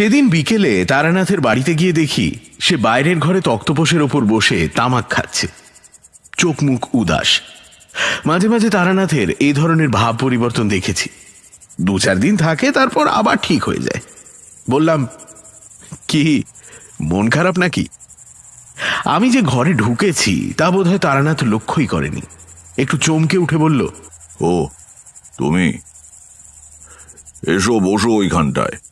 সেদিন বিকেলে তারানাথের বাড়িতে গিয়ে দেখি সে বাইরের ঘরে তক্তপোষের ওপর বসে তামাক খাচ্ছে। চোখ মুখ উদাস। মাঝে মাঝে তারানাথের এই ধরনের ভাব পরিবর্তন দেখেছি। দু চার দিন থাকে, তারপর আবার ঠিক হয়ে যায়। বললাম, কি, মন খারাপ নাকি? আমি যে ঘরে ঢুকেছি, তা বোধহয় তারানাথ লক্ষ্যই করেনি। একটু চমকে উঠে বলল, ও, তুমি? এসো, বসো ওইখানটায়।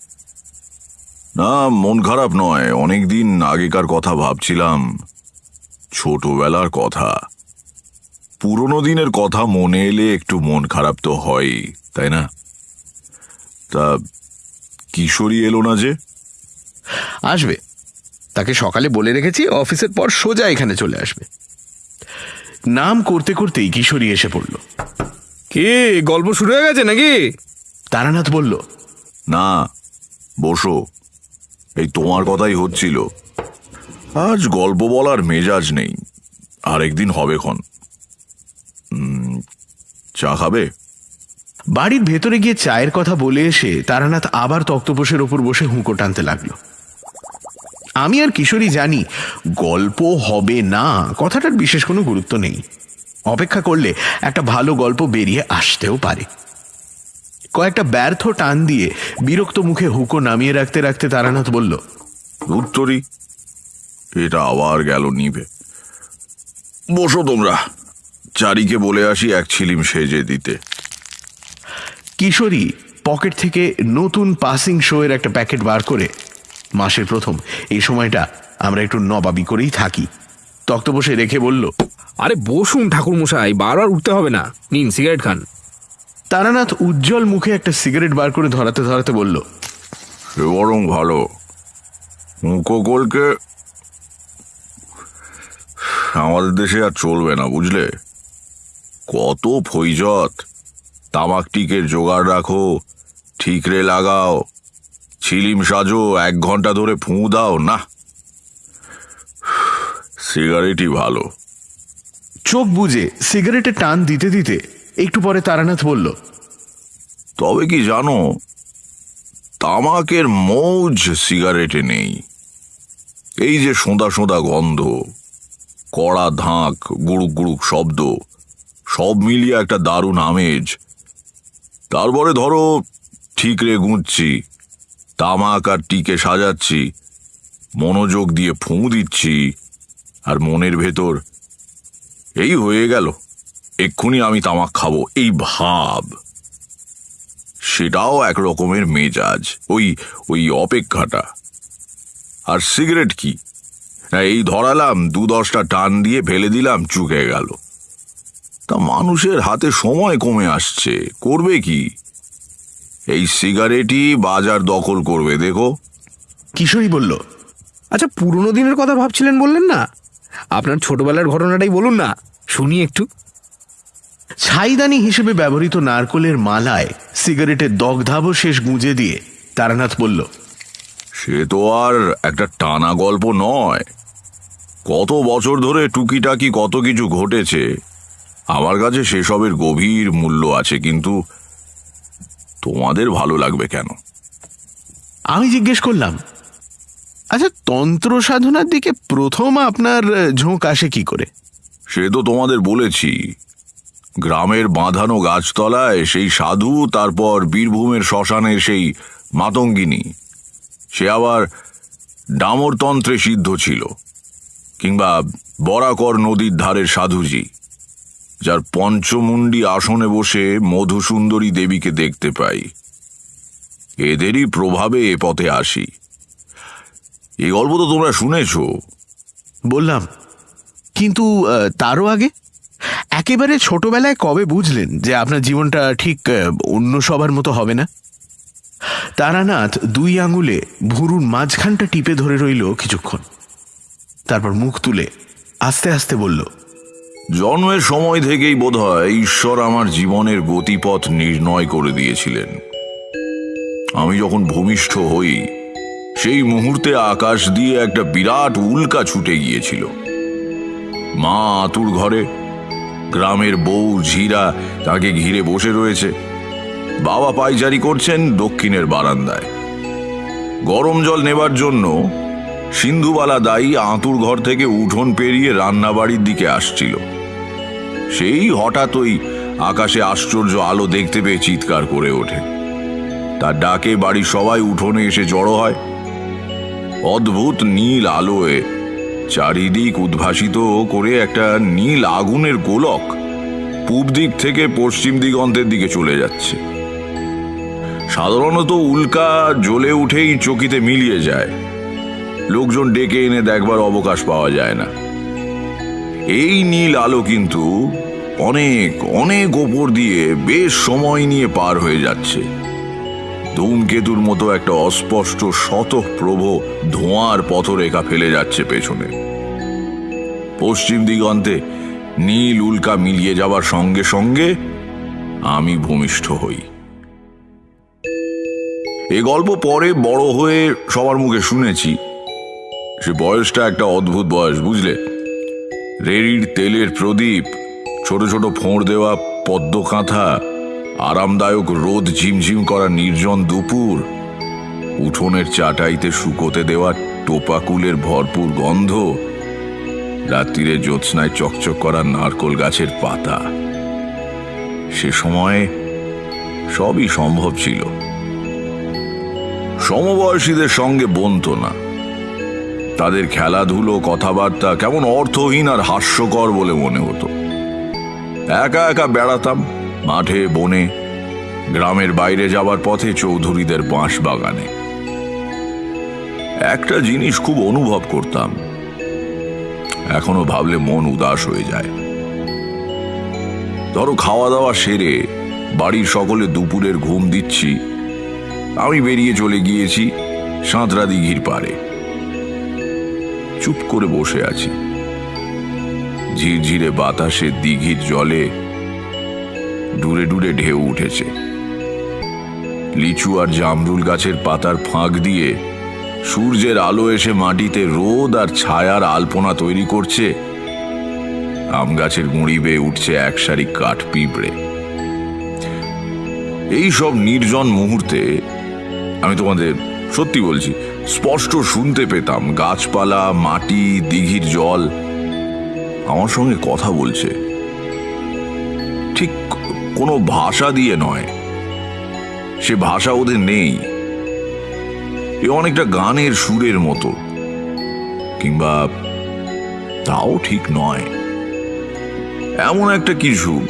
না মন খারাপ নয়। অনেকদিন আগেকার কথা ভাবছিলাম। ছোটবেলার কথা। পুরনো দিনের কথা মনে এলে একটু মন খারাপ তো হয় তাই না? তা কিশোরী এলো না যে? আসবে। তাকে সকালে বলে রেখেছি অফিসের পর সোজা এখানে চলে আসবে। নাম করতে করতেই কিশোরী এসে পড়ল। কে গল্প শুরু হয়ে গেছে নাকি? তারানাথ বলল না বসো। এই তোমার কথাই হচ্ছিল। আজ গল্প বলার মেজাজ নেই। আরেকদিন হবে ক্ষণ চা খাবে? বাড়ির ভেতরে গিয়ে চায়ের কথা বলে এসে তারানাথ আবার তক্তপোষের ওপর বসে হুঁকো টানতে লাগল। আমি আর কিশোরী জানি, গল্প হবে না, কথাটার বিশেষ কোনো গুরুত্ব নেই। অপেক্ষা করলে একটা ভালো গল্প বেরিয়ে আসতেও পারে। কয়েকটা ব্যর্থ টান দিয়ে বিরক্ত মুখে হুকো নামিয়ে রাখতে রাখতে তারানাথ বলল উত্তরই এটা আবার গেল নিভে। বসো তোমরা চারিকে বলে আসি এক ছিলিম সেজে দিতে। কিশোরী পকেট থেকে নতুন পাসিং শো এর একটা প্যাকেট বার করে মাসের প্রথম এই সময়টা আমরা একটু নবাবি করেই থাকি। তক্ত বসে রেখে বলল আরে বসুন ঠাকুর মশাই বারবার উঠতে হবে না। নিন সিগারেট খান। তারানাথ উজ্জ্বল মুখে একটা সিগারেট বার করে ধরাতে ধরাতে বলল বরং ভালো। মুখোকলকে আমাদের দেশে আর চলবে না বুঝলে? কত ফৈজত। তামাক টিকের জোগাড় রাখো ঠিকরে লাগাও ছিলিম সাজো এক ঘণ্টা ধরে ফুঁ দাও না। সিগারেটই ভালো। চোখ বুজে সিগারেটে টান দিতে দিতে একটু পরে তারানাথ বলল, তবে কি জানো, তামাকের মৌজ সিগারেটে নেই। এই যে সোঁদা সোঁদা গন্ধ, কড়া ধাঁক, গুড়ুক গুড়ুক শব্দ, সব মিলিয়ে একটা দারুণ আমেজ। তারপরে ধরো, ঠিকরে গুঁজছি, তামাক আর টিকে সাজাচ্ছি, মনোযোগ দিয়ে ফুঁ দিচ্ছি, আর মনের ভেতর, এই হয়ে গেল। এক্ষুনি আমি তামাক খাব। এই ভাব। সেটাও এক রকমের মেজাজ। ওই ওই অপেক্ষাটা। আর সিগারেট কি? না, এই ধরালাম দু দশটা টান দিয়ে ফেলে দিলাম চুকে গেল। তা মানুষের হাতে সময় কমে আসছে। করবে কি? এই সিগারেটই বাজার দখল করবে দেখো। কিশোরী বলল আচ্ছা পুরনো দিনের কথা ভাবছিলেন বললেন না? আপনার ছোটবেলার ঘটনাটাই বলুন না। শুনি একটু। ছাইদানি হিসেবে ব্যবহৃত নারকোলের মালায় সিগারেটের দগধাবশেষ গুঁজে দিয়ে তারানাথ বলল সে তো আর একটা টানা গল্প নয়। কত বছর ধরে টুকিটাকি কত কিছু ঘটেছে। আমার কাছে সেসবের গভীর মূল্য আছে কিন্তু তোমাদের ভালো লাগবে কেন? আমি জিজ্ঞেস করলাম আচ্ছা তন্ত্র সাধনার দিকে প্রথম আপনার ঝোঁক আসে কি করে? সে তো তোমাদের বলেছি। গ্রামের বাঁধানো গাছতলায় সেই সাধু, তারপর বীরভূমের শ্মশানের সেই মাতঙ্গিনী। সে আবার ডামরতন্ত্রে সিদ্ধ ছিল, কিংবা বরাকর নদীর ধারের সাধুজি, যার পঞ্চমুণ্ডী আসনে বসে মধুসুন্দরী দেবীকে দেখতে পাই। এদেরই প্রভাবে এ পথে আসি। এই গল্প তো তোমরা শুনেছ। বললাম, কিন্তু তারও আগে? একেবারে ছোটবেলায় কবে বুঝলেন যে আপনার জীবনটা ঠিক অন্য সবার মতো হবে না? তারানাথ দুই আঙুলে ভুরুর মাঝখানটা টিপে ধরে রইল কিছুক্ষণ। তারপর মুখ তুলে আস্তে আস্তে বলল, জন্মের সময় থেকেই বোধহয় ঈশ্বর আমার জীবনের গতিপথ নির্ণয় করে দিয়েছিলেন। আমি যখন ভূমিষ্ঠ হই, সেই মুহূর্তে আকাশ দিয়ে একটা বিরাট উল্কা ছুটে গিয়েছিল। মা আতুর ঘরে গ্রামের বউ ঝিরা তাকে ঘিরে বসে রয়েছে। বাবা পাইচারি করছেন দক্ষিণের বারান্দায়। গরম জল নেবার জন্য সিন্ধুবালা দায়ী আঁতুর ঘর থেকে উঠোন পেরিয়ে রান্নাবাড়ির দিকে আসছিল। সেই হঠাৎ ওই আকাশে আশ্চর্য আলো দেখতে পেয়ে চিৎকার করে ওঠে। তার ডাকে বাড়ির সবাই উঠোনে এসে জড়ো হয়। অদ্ভুত নীল আলোয় চারিদিক উদ্ভাসিত করে একটা নীল আগুনের গোলক পূব দিক থেকে পশ্চিম দিগন্তের দিকে চলে যাচ্ছে। সাধারণত উল্কা জ্বলে উঠেই চকিতে মিলিয়ে যায়। লোকজন ডেকে এনে দেখবার অবকাশ পাওয়া যায় না। এই নীল আলো কিন্তু অনেক অনেক ওপর দিয়ে বেশ সময় নিয়ে পার হয়ে যাচ্ছে। ধূমকেতুর মতো একটা অস্পষ্ট শতপ্রভ ধোঁয়ার পথরেখা ফেলে যাচ্ছে পেছনে। পশ্চিম দিগন্তে নীল উল্কা মিলিয়ে যাবার সঙ্গে সঙ্গে আমি ভূমিষ্ঠ হই। এ গল্প পরে বড় হয়ে সবার মুখে শুনেছি। সে বয়সটা একটা অদ্ভুত বয়স, বুঝলে? রেড়ির তেলের প্রদীপ, ছোট ছোট ফোঁড় দেওয়া পদ্ম কাঁথা আরামদায়ক রোদ ঝিমঝিম করা নির্জন দুপুর। উঠোনের চাটাইতে শুকোতে দেওয়া টোপাকুলের ভরপুর গন্ধ। রাত্রিরে জ্যোৎস্নায় চকচক করা নারকোল গাছের পাতা। সে সময়ে সবই সম্ভব ছিল। সমবয়সীদের সঙ্গে বনতো না। তাদের খেলাধুলো, কথাবার্তা কেমন অর্থহীন আর হাস্যকর বলে মনে হতো। একা একা বেড়াতাম মাঠে, বনে, গ্রামের বাইরে যাবার পথে চৌধুরীদের বাঁশ বাগানে। একটা জিনিস খুব অনুভব করতাম। এখনও ভাবলে মন উদাস হয়ে যায়। ধরো খাওয়া দাওয়া সেরে বাড়ির সকলে দুপুরের ঘুম দিচ্ছি, আমি বেরিয়ে চলে গিয়েছি সাঁতরা দিঘির পারে চুপ করে বসে আছি। ঝিরঝিরে বাতাসে দিঘির জলে ডুরে ডুরে ঢেউ উঠেছে। লিচু আর জামরুল গাছের পাতার ফাঁক দিয়ে সূর্যের আলো এসে মাটিতে রোদ আর ছায়ার আলপনা তৈরি করছে। আম গাছের গুঁড়ি বেয়ে উঠছে এক সারি কাঠ পিঁপড়ে। এই সব নির্জন মুহূর্তে আমি তোমাদের সত্যি বলছি, স্পষ্ট শুনতে পেতাম গাছপালা, মাটি, দিঘির জল। আমার সঙ্গে কথা বলছে। ঠিক কোনো ভাষা দিয়ে নয়। সে ভাষা ওদের নেই। এ অনেকটা গানের সুরের মতো, কিংবা তাও ঠিক নয়। এমন একটা কিছু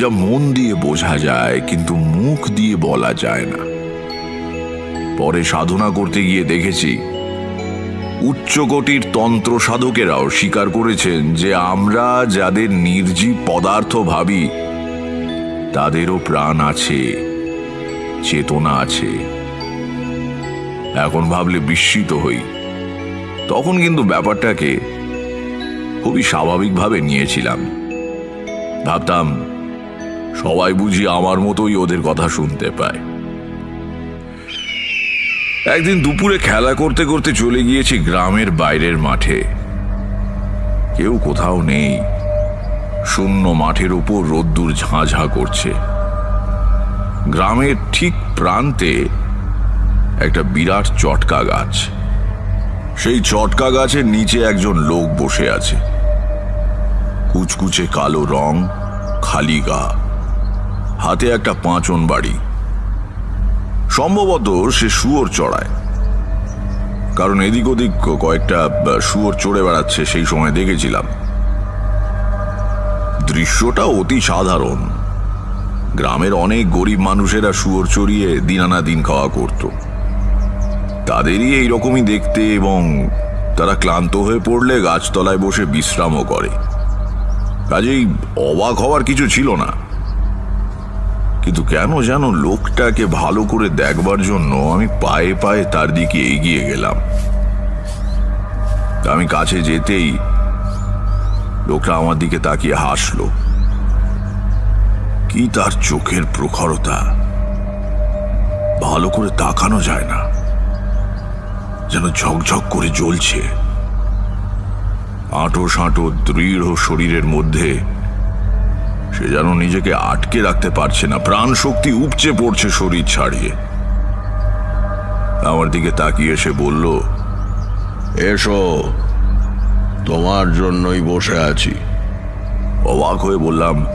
যা মন দিয়ে বোঝা যায়, কিন্তু মুখ দিয়ে বলা যায় না। পরে সাধনা করতে গিয়ে দেখেছি, উচ্চকোটির তন্ত্র সাধকেরাও স্বীকার করেছেন যে আমরা যাদের নির্জীব পদার্থ ভাবি তাদেরও প্রাণ আছে, চেতনা আছে। এখন ভাবলে বিস্মিত হই। তখন কিন্তু ব্যাপারটাকে খুবই স্বাভাবিকভাবে নিয়েছিলাম। ভাবতাম, সবাই বুঝি আমার মতোই ওদের কথা শুনতে পায়। একদিন দুপুরে খেলা করতে করতে চলে গিয়েছি গ্রামের বাইরের মাঠে। কেউ কোথাও নেই। শূন্য মাঠের উপর রোদ্দুর ঝাঁঝা করছে। গ্রামের ঠিক প্রান্তে একটা বিরাট চটকা গাছ। সেই চটকা গাছের নিচে একজন লোক বসে আছে। কুচকুচে কালো রং, খালি গা। হাতে একটা পাঁচন বাড়ি। সম্ভবত সে শুয়োর চড়ায়। কারণ এদিক ওদিক কয়েকটা শুয়োর চড়ে বেড়াচ্ছে, সেই সময় দেখেছিলাম। দৃশ্যটা অতি সাধারণ। গ্রামের অনেক গরিব মানুষেরা শুয়োর চড়িয়ে দিন আনা দিন খাওয়া করত। তাদেরই এই রকমই দেখতে এবং তারা ক্লান্ত হয়ে পড়লে গাছতলায় বসে বিশ্রামও করে। কাজেই অবাক হওয়ার কিছু ছিল না। কিন্তু কেন যেন লোকটাকে ভালো করে দেখবার জন্য আমি পায়ে পায়ে তার দিকে এগিয়ে গেলাম। আমি কাছে যেতেই লোকটা আমার দিকে তাকিয়ে হাসলো। কি তার চোখের প্রখরতা? ভালো করে তাকানো যায় না। যেন ঝকঝক করে জ্বলছে। আঁটো সাঁটো দৃঢ় শরীরের মধ্যে সে যেন নিজেকে আটকে রাখতে পারছে না। প্রাণ শক্তি উপচে পড়ছে শরীর ছাড়িয়ে। আমার দিকে তাকিয়ে সে বলল, এসো তোমার জন্যই বসে আছি। অবাক হয়ে বললাম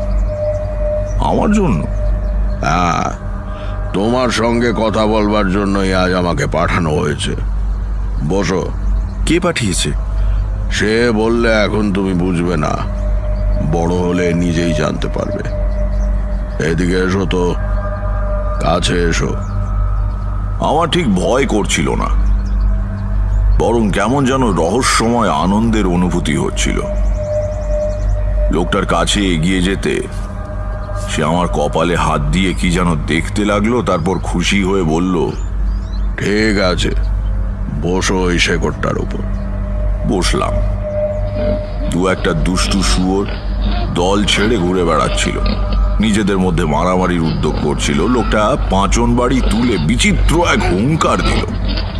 আমার জন্য? হ্যাঁ তোমার সঙ্গে কথা বলবার জন্যই আজ আমাকে পাঠানো হয়েছে। বসো। কে পাঠিয়েছে? সে বললে এখন তুমি বুঝবে না। বড় হলে নিজেই জানতে পারবে। এদিকে এসো তো কাছে এসো। আমার ঠিক ভয় করছিল না। বরং কেমন যেন রহস্যময় আনন্দের অনুভূতি হচ্ছিল। লোকটার কাছে এগিয়ে যেতে সে আমার কপালে হাত দিয়ে কি যেন দেখতে লাগল, তারপর খুশি হয়ে বলল, ঠিক আছে, বসো ওই শেকড়টার উপর। বসলাম। দু একটা দুষ্টু শুয়োর দল ছেড়ে ঘুরে বেড়াচ্ছিল। নিজেদের মধ্যে মারামারির উদ্যোগ করছিল। লোকটা পাঁচন বাড়ি তুলে বিচিত্র এক হুঙ্কার দিল।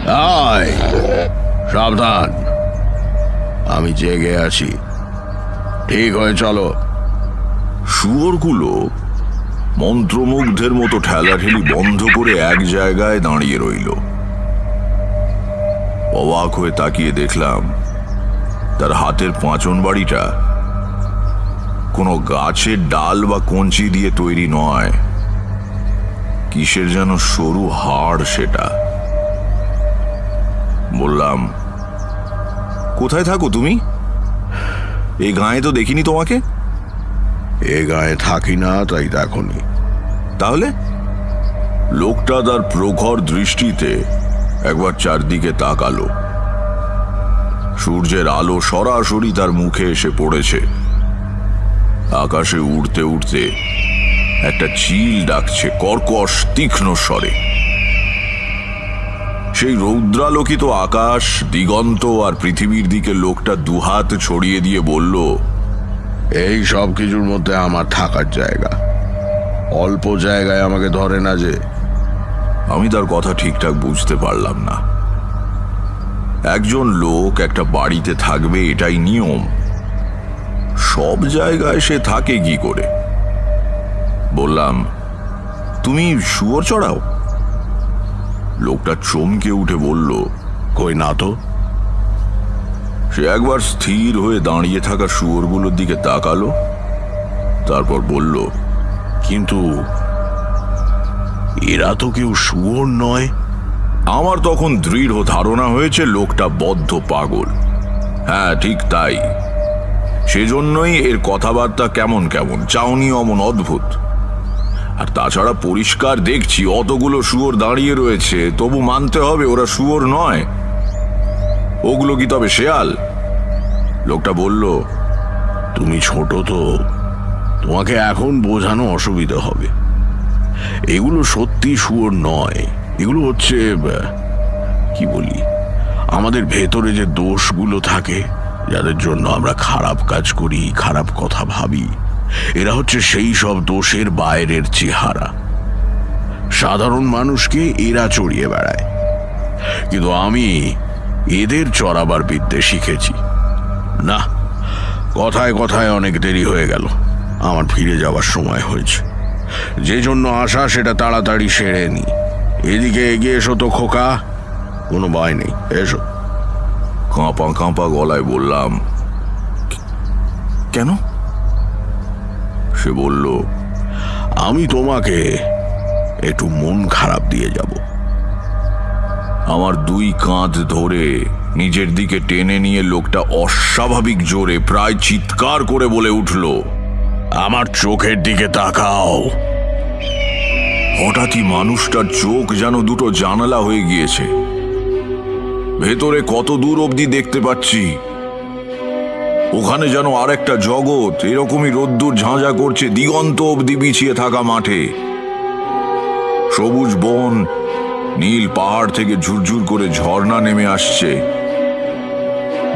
আয় সাবধান। আমি জেগে আছি। ঠিক হয়ে চলো। শুয়োরগুলো মন্ত্রমুগ্ধের মতো ঠেলাঠেলি বন্ধ করে এক জায়গায় দাঁড়িয়ে রইল। অবাক হয়ে তাকিয়ে দেখলাম, তার হাতের পাঁচন বাড়িটা কোনো গাছের ডাল বা কঞ্চি দিয়ে তৈরি নয়। কিসের যেন সরু হাড় সেটা। বললাম কোথায় থাকো তুমি? এই গায়ে তো দেখিনি তোমাকে? এ গায়ে থাকি না তাই দেখনি তাহলে? লোকটা তার প্রখর দৃষ্টিতে একবার চারদিকে তাকালো। সূর্যের আলো সরাসরি তার মুখে এসে পড়েছে। আকাশে উড়তে উড়তে একটা চিল ডাকছে কর্কশ তীক্ষ্ণ স্বরে। সেই রৌদ্রালোকিত আকাশ, দিগন্ত আর পৃথিবীর দিকে লোকটা দুহাত ছড়িয়ে দিয়ে বলল, এই সব কিছুর মধ্যে আমার থাকার জায়গা। অল্প জায়গায় আমাকে ধরে না যে আমি তার কথা ঠিকঠাক বুঝতে পারলাম না। একজন লোক একটা বাড়িতে থাকবে, এটাই নিয়ম। সব জায়গায় সে থাকে কি করে? বললাম, তুমি শুয়োর চড়াও? লোকটা চমকে উঠে বলল, কই না তো? সে একবার স্থির হয়ে দাঁড়িয়ে থাকা শুয়োরগুলোর দিকে তাকালো, তারপর বলল, কিন্তু এরা তো কেউ শুয়োর নয়। আমার তখন দৃঢ় ধারণা হয়েছে লোকটা বদ্ধ পাগল। হ্যাঁ ঠিক তাই। সেজন্যই এর কথাবার্তা কেমন কেমন চাউনি অমন অদ্ভুত। আর তাছাড়া পরিষ্কার দেখছি অতগুলো শুয়োর দাঁড়িয়ে রয়েছে। তবু মানতে হবে ওরা শুয়োর নয়। ওগুলো কি তবে শেয়াল? লোকটা বলল, তুমি ছোট তো। তোমাকে এখন বোঝানো অসুবিধা হবে। এগুলো সত্যি শুয়োর নয়। এগুলো হচ্ছে, কি বলি, আমাদের ভেতরে যে দোষগুলো থাকে, যাদের জন্য আমরা খারাপ কাজ করি, খারাপ কথা ভাবি। এরা হচ্ছে সেই সব দোষের বাইরের চেহারা। সাধারণ মানুষকে এরা চড়িয়ে বেড়ায়। কিন্তু আমি এদের চড়াবার বিদ্যে শিখেছি। না, কথায় কথায় অনেক দেরি হয়ে গেল। আমার ফিরে যাওয়ার সময় হয়েছে। যে জন্য আসা সেটা তাড়াতাড়ি সেরে নি। এদিকে এগিয়ে এসো তো, খোকা। কোনো ভয় নেই, এসো। কাঁপা কাঁপা গলায় বললাম কেন? সে বলল, আমি তোমাকে একটু মন খারাপ দিয়ে যাব। আমার দুই কাঁধ ধরে নিজের দিকে টেনে নিয়ে লোকটা অস্বাভাবিক জোরে প্রায় চিৎকার করে বলে উঠল, আমার চোখের দিকে তাকাও। হঠাৎই মানুষটার চোখ যেন দুটো জানালা হয়ে গিয়েছে। ভেতরে কত দূর অবধি দেখতে পাচ্ছি ওখানে যেন আরেকটা জগৎ, এরকমই রোদ্দুর ঝাঁঝা করছে দিগন্ত অবধি বিছিয়ে থাকা মাঠে। সবুজ বন, নীল পাহাড় থেকে ঝুরঝুর করে ঝর্ণা নেমে আসছে।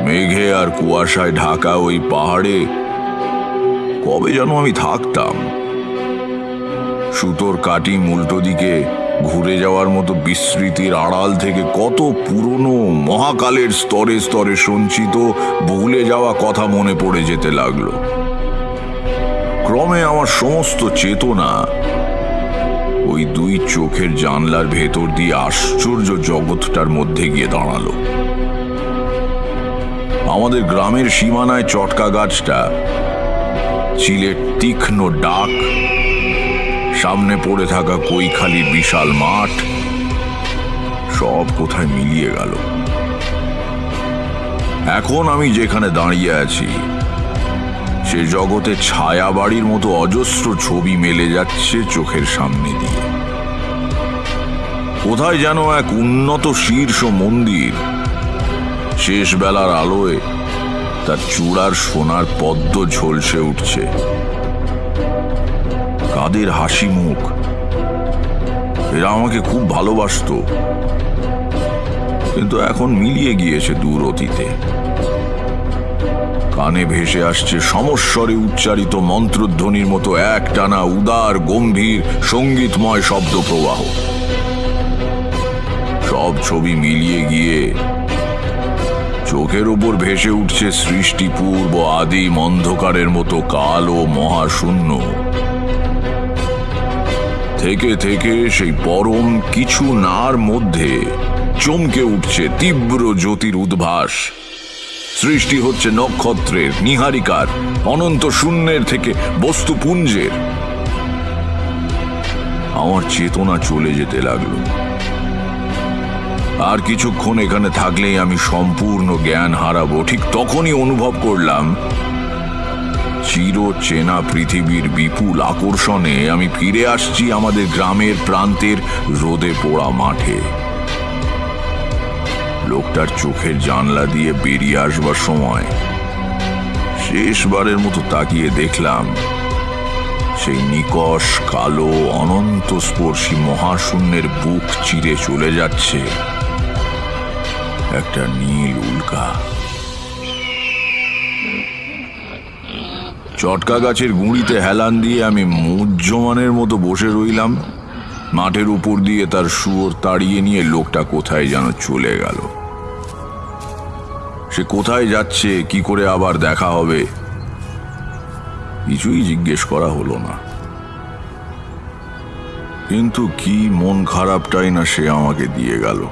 মেঘে আর কুয়াশায় ঢাকা ওই পাহাড়ে। কবে যেন আমি থাকতাম। সুতোর কাটি উল্টো দিকে ঘুরে যাওয়ার মতো বিস্মৃতির আড়াল থেকে কত পুরনো মহাকালের স্তরে স্তরে সঞ্চিত ভুলে যাওয়া কথা মনে পড়ে যেতে লাগল। ক্রমে আমার সমস্ত চেতনা ওই দুই চোখের জানলার ভেতর দিয়ে আশ্চর্য জগৎটার মধ্যে গিয়ে দাঁড়াল। আমাদের গ্রামের সীমানায় চটকা গাছটা, চিলের তীক্ষ্ণ ডাক সামনে পড়ে থাকা কৈখালির বিশাল মাঠ সব কোথায় মিলিয়ে গেল। এখন আমি যেখানে দাঁড়িয়ে আছি, সে জগতে ছায়া বাড়ির মতো অজস্র ছবি মেলে যাচ্ছে চোখের সামনে দিয়ে। কোথায় যেন এক উন্নত শীর্ষ মন্দির শেষ বেলার আলোয় তার চূড়ার সোনার পদ্ম ঝলসে উঠছে। কাদের হাসি মুখ? এরা আমাকে খুব ভালোবাসতো। কিন্তু এখন মিলিয়ে গিয়েছে দূর অতীতে। কানে ভেসে আসছে সমস্বরে উচ্চারিত মন্ত্রধ্বনির মতো এক টানা উদার, গম্ভীর, সঙ্গীতময় শব্দ প্রবাহ সব ছবি মিলিয়ে গিয়ে চোখের উপর ভেসে উঠছে সৃষ্টি পূর্ব আদিম অন্ধকারের মতো কালো মহাশূন্য। থেকে থেকে সেই পরম কিছু নার মধ্যে চমকে উঠছে তীব্র জ্যোতির উদ্ভাস। সৃষ্টি হচ্ছে নক্ষত্রের, নিহারিকার, অনন্ত শূন্যের থেকে বস্তুপুঞ্জের। আমার চেতনা চলে যেতে লাগল। আর কিছুক্ষণ এখানে থাকলেই আমি সম্পূর্ণ জ্ঞান হারাবো। ঠিক তখনই অনুভব করলাম চির চেনা পৃথিবীর বিপুল আকর্ষণে আমি ফিরে আসছি আমাদের গ্রামের প্রান্তের রোদে পোড়া মাঠে। লোকটার চোখের জানলা দিয়ে বেরিয়ে আসবার সময় শেষবারের মতো তাকিয়ে দেখলাম, সেই নিকশ, কালো অনন্ত স্পর্শী মহাশূন্যের বুক চিরে চলে যাচ্ছে। একটা নীল উল্কা। চটকা গাছের গুঁড়িতে হেলান দিয়ে আমি মুজ্জমানের মতো বসে রইলাম। মাঠের উপর দিয়ে তার শুয়োর তাড়িয়ে নিয়ে লোকটা কোথায় যেন চলে গেল। সে কোথায় যাচ্ছে, কি করে আবার দেখা হবে, কিছুই জিজ্ঞেস করা হলো না। কিন্তু কি মন খারাপটাই না সে আমাকে দিয়ে গেল।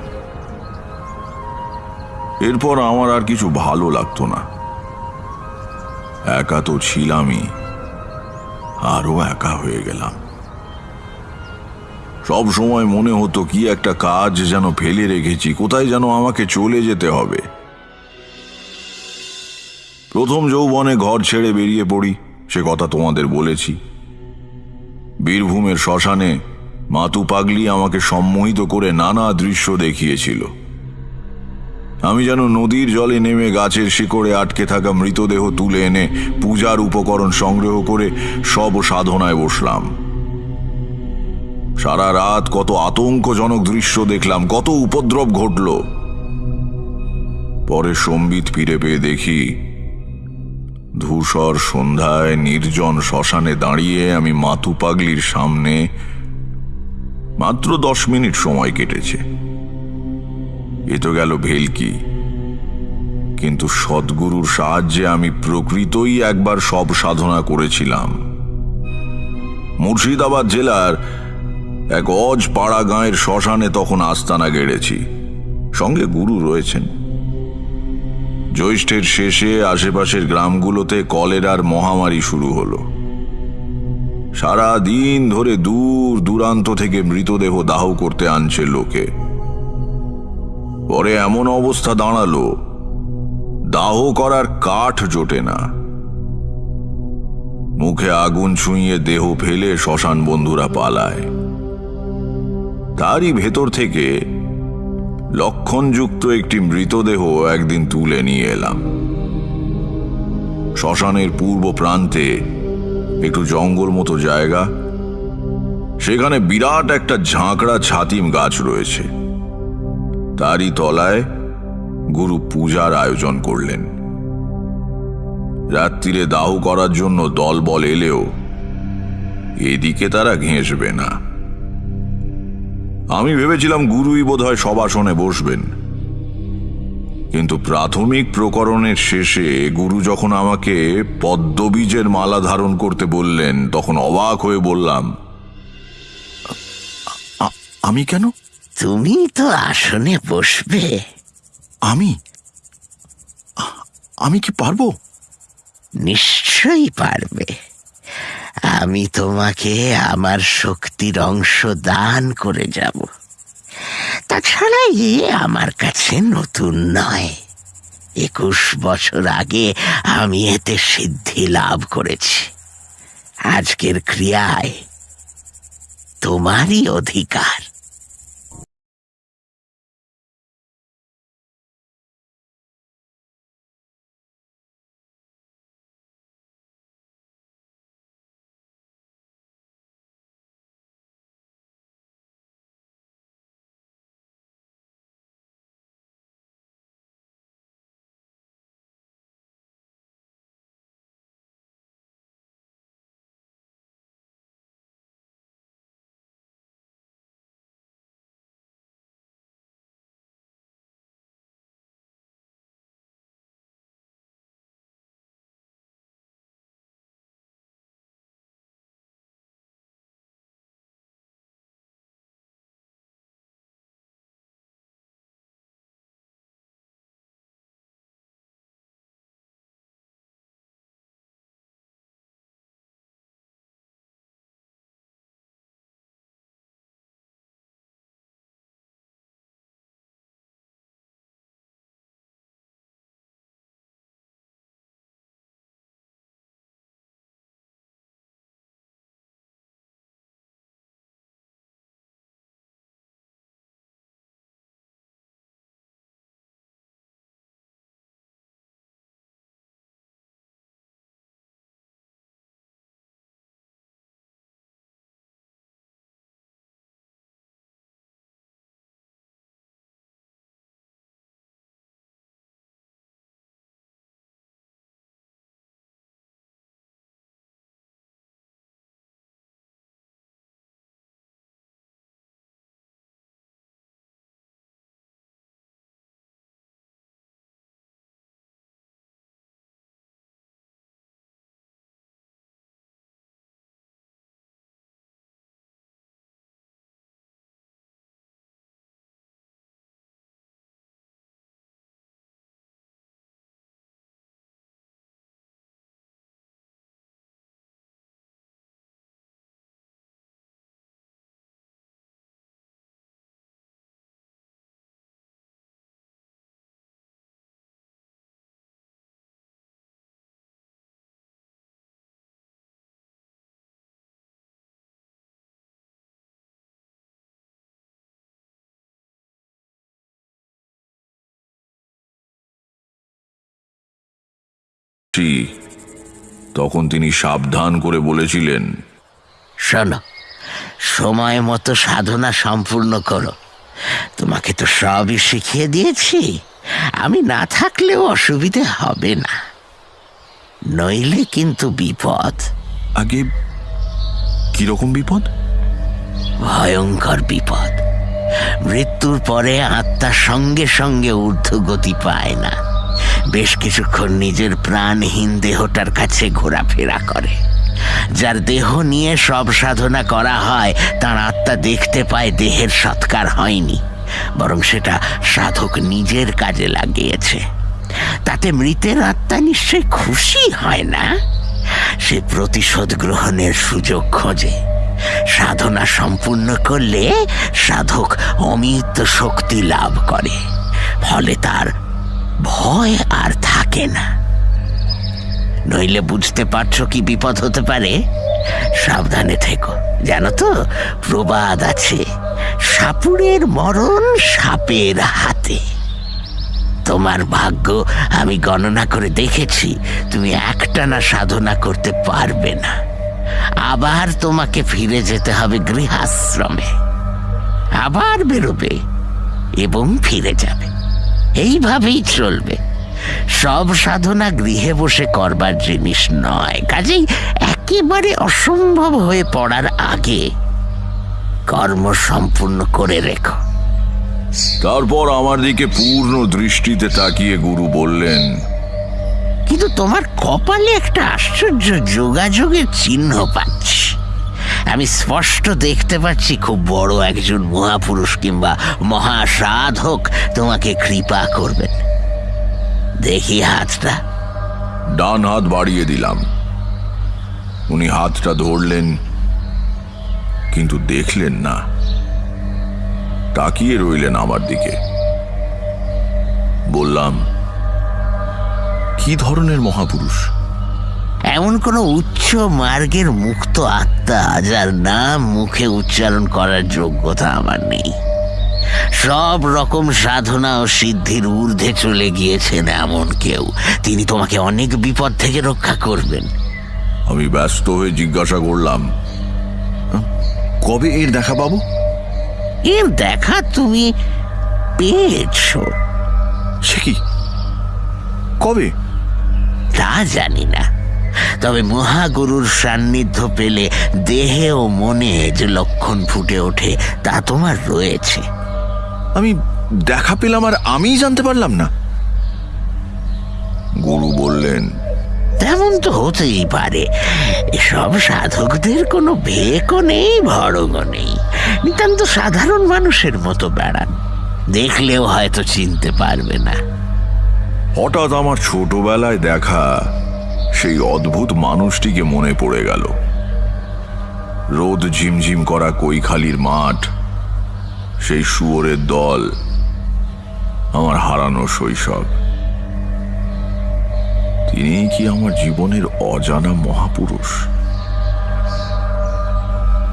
এরপর আমার আর কিছু ভালো লাগতো না। একা তো ছিলামই। আরও একা হয়ে গেলাম। সব সময় মনে হতো কি একটা কাজ যেন ফেলে রেখেছি, কোথায় যেন আমাকে চলে যেতে হবে। প্রথম যৌবনে ঘর ছেড়ে বেরিয়ে পড়ি, সে কথা তোমাদের বলেছি। বীরভূমের শ্মশানে মাতু পাগলি আমাকে সম্মোহিত করে নানা দৃশ্য দেখিয়েছিল। আমি যেন নদীর জলে নেমে গাছের শিকড়ে আটকে থাকা মৃতদেহ তুলে এনে পূজার উপকরণ সংগ্রহ করে সব সাধনায় বসলাম। সারা রাত কত আতঙ্কজনক দৃশ্য দেখলাম, কত উপদ্রব ঘটল। পরে সম্বিত ফিরে পেয়ে দেখি, ধূসর সন্ধ্যায় নির্জন শ্মশানে দাঁড়িয়ে আমি মাতু পাগলির সামনে মাত্র দশ মিনিট সময় কেটেছে। এ তো গেল ভেলকি। কিন্তু সদ্গুরুর সাহায্যে আমি প্রকৃতই একবার সব সাধনা করেছিলাম। মুর্শিদাবাদ জেলার এক অজ পাড়া গাঁয়ের শ্মশানে তখন আস্তানা গেড়েছি। সঙ্গে গুরু রয়েছেন। জ্যৈষ্ঠের শেষে আশেপাশের গ্রামগুলোতে কলেরার মহামারী শুরু হলো। সারা দিন ধরে দূর দূরান্ত থেকে মৃতদেহ দাহ করতে আনছে লোকে। পরে এমন অবস্থা দাঁড়াল। দাহ করার কাঠ জোটে না। মুখে আগুন ছুঁয়ে দেহ ফেলে শ্মশান বন্ধুরা পালায়। তারই ভেতর থেকে লক্ষণযুক্ত একটি মৃতদেহ একদিন তুলে নিয়ে এলাম। শ্মশানের পূর্ব প্রান্তে একটু জঙ্গল মতো জায়গা। সেখানে বিরাট একটা ঝাঁকড়া ছাতিম গাছ রয়েছে। তারই তলায় গুরু পূজার আয়োজন করলেন। রাত্রিরে দাহ করার জন্য দলবল এলেও এদিকে তারা ঘেঁষবে না। আমি ভেবেছিলাম গুরুই বোধহয় সবাসনে বসবেন। কিন্তু প্রাথমিক প্রকরণের শেষে গুরু যখন আমাকে পদ্মবীজের মালা ধারণ করতে বললেন, তখন অবাক হয়ে বললাম আমি কেন তুমি তো আসনে বসবে। আমি? আমি কি পারব? নিশ্চয়ই পারবে। আমি তোমাকে আমার শক্তির অংশ দান করে যাব। তাছাড়া এ আমার কাছে নতুন নয়। একুশ বছর আগে আমি এতে সিদ্ধি লাভ করেছি। আজকের ক্রিয়ায় তোমারই অধিকার। জি, তখন তিনি সাবধান করে বলেছিলেন শোনো সময় মতো সাধনা সম্পূর্ণ করো। তোমাকে তো সবই শিখিয়ে দিয়েছি। আমি না থাকলেও অসুবিধে হবে না। নইলে কিন্তু বিপদ। আগে কীরকম বিপদ? ভয়ঙ্কর বিপদ। মৃত্যুর পরে আত্মা সঙ্গে সঙ্গে ঊর্ধ্বগতি পায় না। বেশ কিছুক্ষণ নিজের প্রাণহীন দেহটার কাছে ঘোরাফেরা করে। যার দেহ নিয়ে সব সাধনা করা হয়, তার আত্মা দেখতে পায় দেহের সৎকার হয়নি, বরং সেটা সাধক নিজের কাজে লাগিয়েছে। তাতে মৃতের আত্মা নিশ্চয় খুশি হয় না? সে প্রতিশোধ গ্রহণের সুযোগ খোঁজে। সাধনা সম্পূর্ণ করলে সাধক অমিত শক্তি লাভ করে, ফলে তার ভয় আর থাকে না। নইলে বুঝতে পারছ কি বিপদ হতে পারে? সাবধানে থেকো। জানো তো, প্রবাদ আছে সাপুরের মরণ সাপের হাতে। তোমার ভাগ্য আমি গণনা করে দেখেছি, তুমি একটানা সাধনা করতে পারবে না। আবার তোমাকে ফিরে যেতে হবে গৃহাশ্রমে। আবার বেরোবে এবং ফিরে যাবে। এইভাবেই চলবে। সব সাধনা গৃহে বসে করবার জিনিস নয়। কাজেই একেবারে অসম্ভব হয়ে পড়ার আগে কর্ম সম্পূর্ণ করে রেখো। তারপর আমার দিকে পূর্ণ দৃষ্টিতে তাকিয়ে গুরু বললেন কিন্তু তোমার কপালে একটা আশ্চর্য যোগাযোগের চিহ্ন পাচ্ছি। আমি স্পষ্ট দেখতে পাচ্ছি খুব বড় একজন মহাপুরুষ কিংবা মহাসাধক তোমাকে কৃপা করবেন। দেখি হাতটা। ডান হাত বাড়িয়ে দিলাম। উনি হাতটা ধরলেন, কিন্তু দেখলেন না। তাকিয়ে রইলেন আমার দিকে। বললাম, কি ধরনের মহাপুরুষ? এমন কোনো উচ্চ মার্গের মুক্ত আত্মা যার নাম মুখে উচ্চারণ করার যোগ্যতা আমার নেই। সব রকম সাধনা ও সিদ্ধির ঊর্ধ্বে চলে গিয়েছেন এমন কেউ। তিনি তোমাকে অনেক বিপদ থেকে রক্ষা করবেন। আমি ব্যস্ত হয়ে জিজ্ঞাসা করলাম কবে এর দেখা পাবো? এর দেখা তুমি পেয়েছ। সে কি? কবে? তা জানি না। তবে মহাগুরুর সান্নিধ্য পেলে দেহে ও মনে যে লক্ষণ ফুটে ওঠে তা তোমার রয়েছে। আমি দেখা পেলাম আর আমিই জানতে পারলাম না। গুরু বললেন তেমন তো হতেই পারে। এসব সাধকদের কোনো ভেকও নেই ভড়গও নেই। নিতান্ত সাধারণ মানুষের মতো বেড়ান। দেখলেও হয়তো চিনতে পারবে না। হঠাৎ আমার ছোটবেলায় দেখা সেই অদ্ভুত মানুষটিকে মনে পড়ে গেল। রোদ ঝিমঝিম করা কৈখালির মাঠ, সেই শুয়োরের দল, আমার হারানো শৈশব। তিনি কি আমার জীবনের অজানা মহাপুরুষ?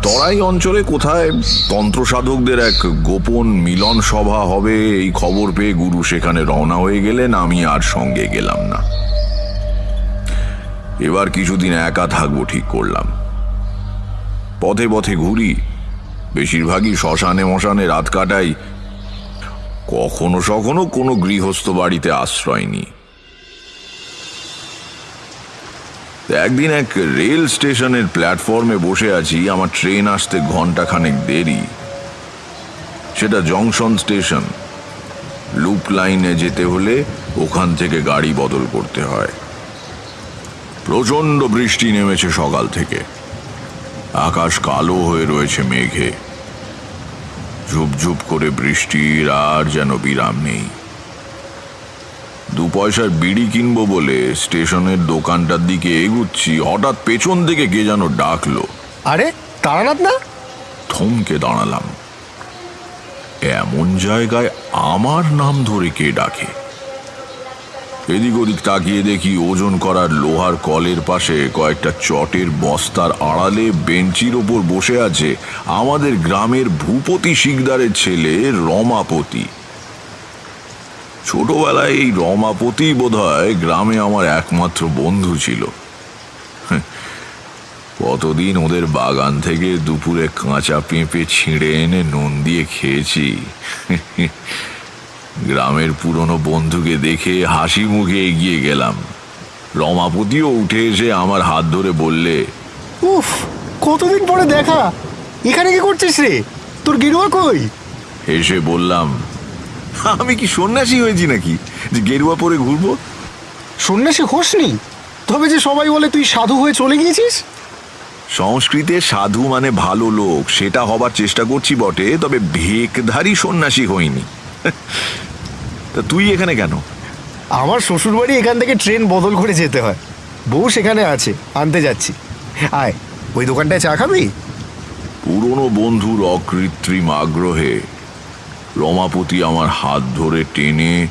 তরাই অঞ্চলে কোথায় তন্ত্র সাধকদের এক গোপন মিলন সভা হবে, এই খবর পেয়ে গুরু সেখানে রওনা হয়ে গেলেন, আমি আর সঙ্গে গেলাম না। এবার কিছুদিন একা থাকব ঠিক করলাম। পথে পথে ঘুরি, বেশিরভাগই শ্মশানে মশানে রাত কাটাই। কখনো সখনো কোনো গৃহস্থ বাড়িতে আশ্রয় নিই একদিন এক রেল স্টেশনের প্ল্যাটফর্মে বসে আছি, আমার ট্রেন আসতে ঘন্টাখানেক দেরি। সেটা জংশন স্টেশন। লুপ লাইনে যেতে হলে ওখান থেকে গাড়ি বদল করতে হয়। প্রচণ্ড বৃষ্টি নেমেছে সকাল থেকে। আকাশ কালো হয়ে রয়েছে মেঘে। ঝুপঝুপ করে বৃষ্টির আর যেন বিরাম নেই। দু পয়সার বিড়ি কিনবো বলে স্টেশনের দোকানটার দিকে এগুচ্ছি হঠাৎ পেছন থেকে কে যেন ডাকলো। আরে তারানাথ না? থমকে দাঁড়ালাম। এমন জায়গায় আমার নাম ধরে কে ডাকে? এদিক ওদিক তাকিয়ে দেখি ওজন করার লোহার কলের পাশে কয়েকটা চটের বস্তার আড়ালে বেঞ্চির ওপর বসে আছে আমাদের গ্রামের ভূপতি শিকদারের ছেলে রমাপতি। ছোটবেলায় এই রমাপতি বোধহয় গ্রামে আমার একমাত্র বন্ধু ছিল। কতদিন ওদের বাগান থেকে দুপুরে কাঁচা পেঁপে ছিঁড়ে এনে নুন দিয়ে খেয়েছি। গ্রামের পুরনো বন্ধুকে দেখে হাসি মুখে এগিয়ে গেলাম। রমাপতিও উঠে এসে আমার হাত ধরে বললে উফ কতদিন পরে দেখা? এখানে কি করছিস রে? তোর গেরুয়া কই? এসে বললাম আমি কি সন্ন্যাসী হয়েছি নাকি? যে গেরুয়া পরে ঘুরবো? সন্ন্যাসী হোসনি? তবে যে সবাই বলে তুই সাধু হয়ে চলে গিয়েছিস? সংস্কৃতে সাধু মানে ভালো লোক সেটা হবার চেষ্টা করছি বটে তবে ভেকধারী সন্ন্যাসী হইনি। তা তুই এখানে কেন? আমার শ্বশুরবাড়ি এখান থেকে ট্রেন বদল করে যেতে হয়। বউ সেখানে আছে আনতে যাচ্ছি। আয় ওই দোকানটায় চা খাবি? পুরনো বন্ধুর অকৃত্রিম আগ্রহে রমাপতি আমার হাত ধরে টেনে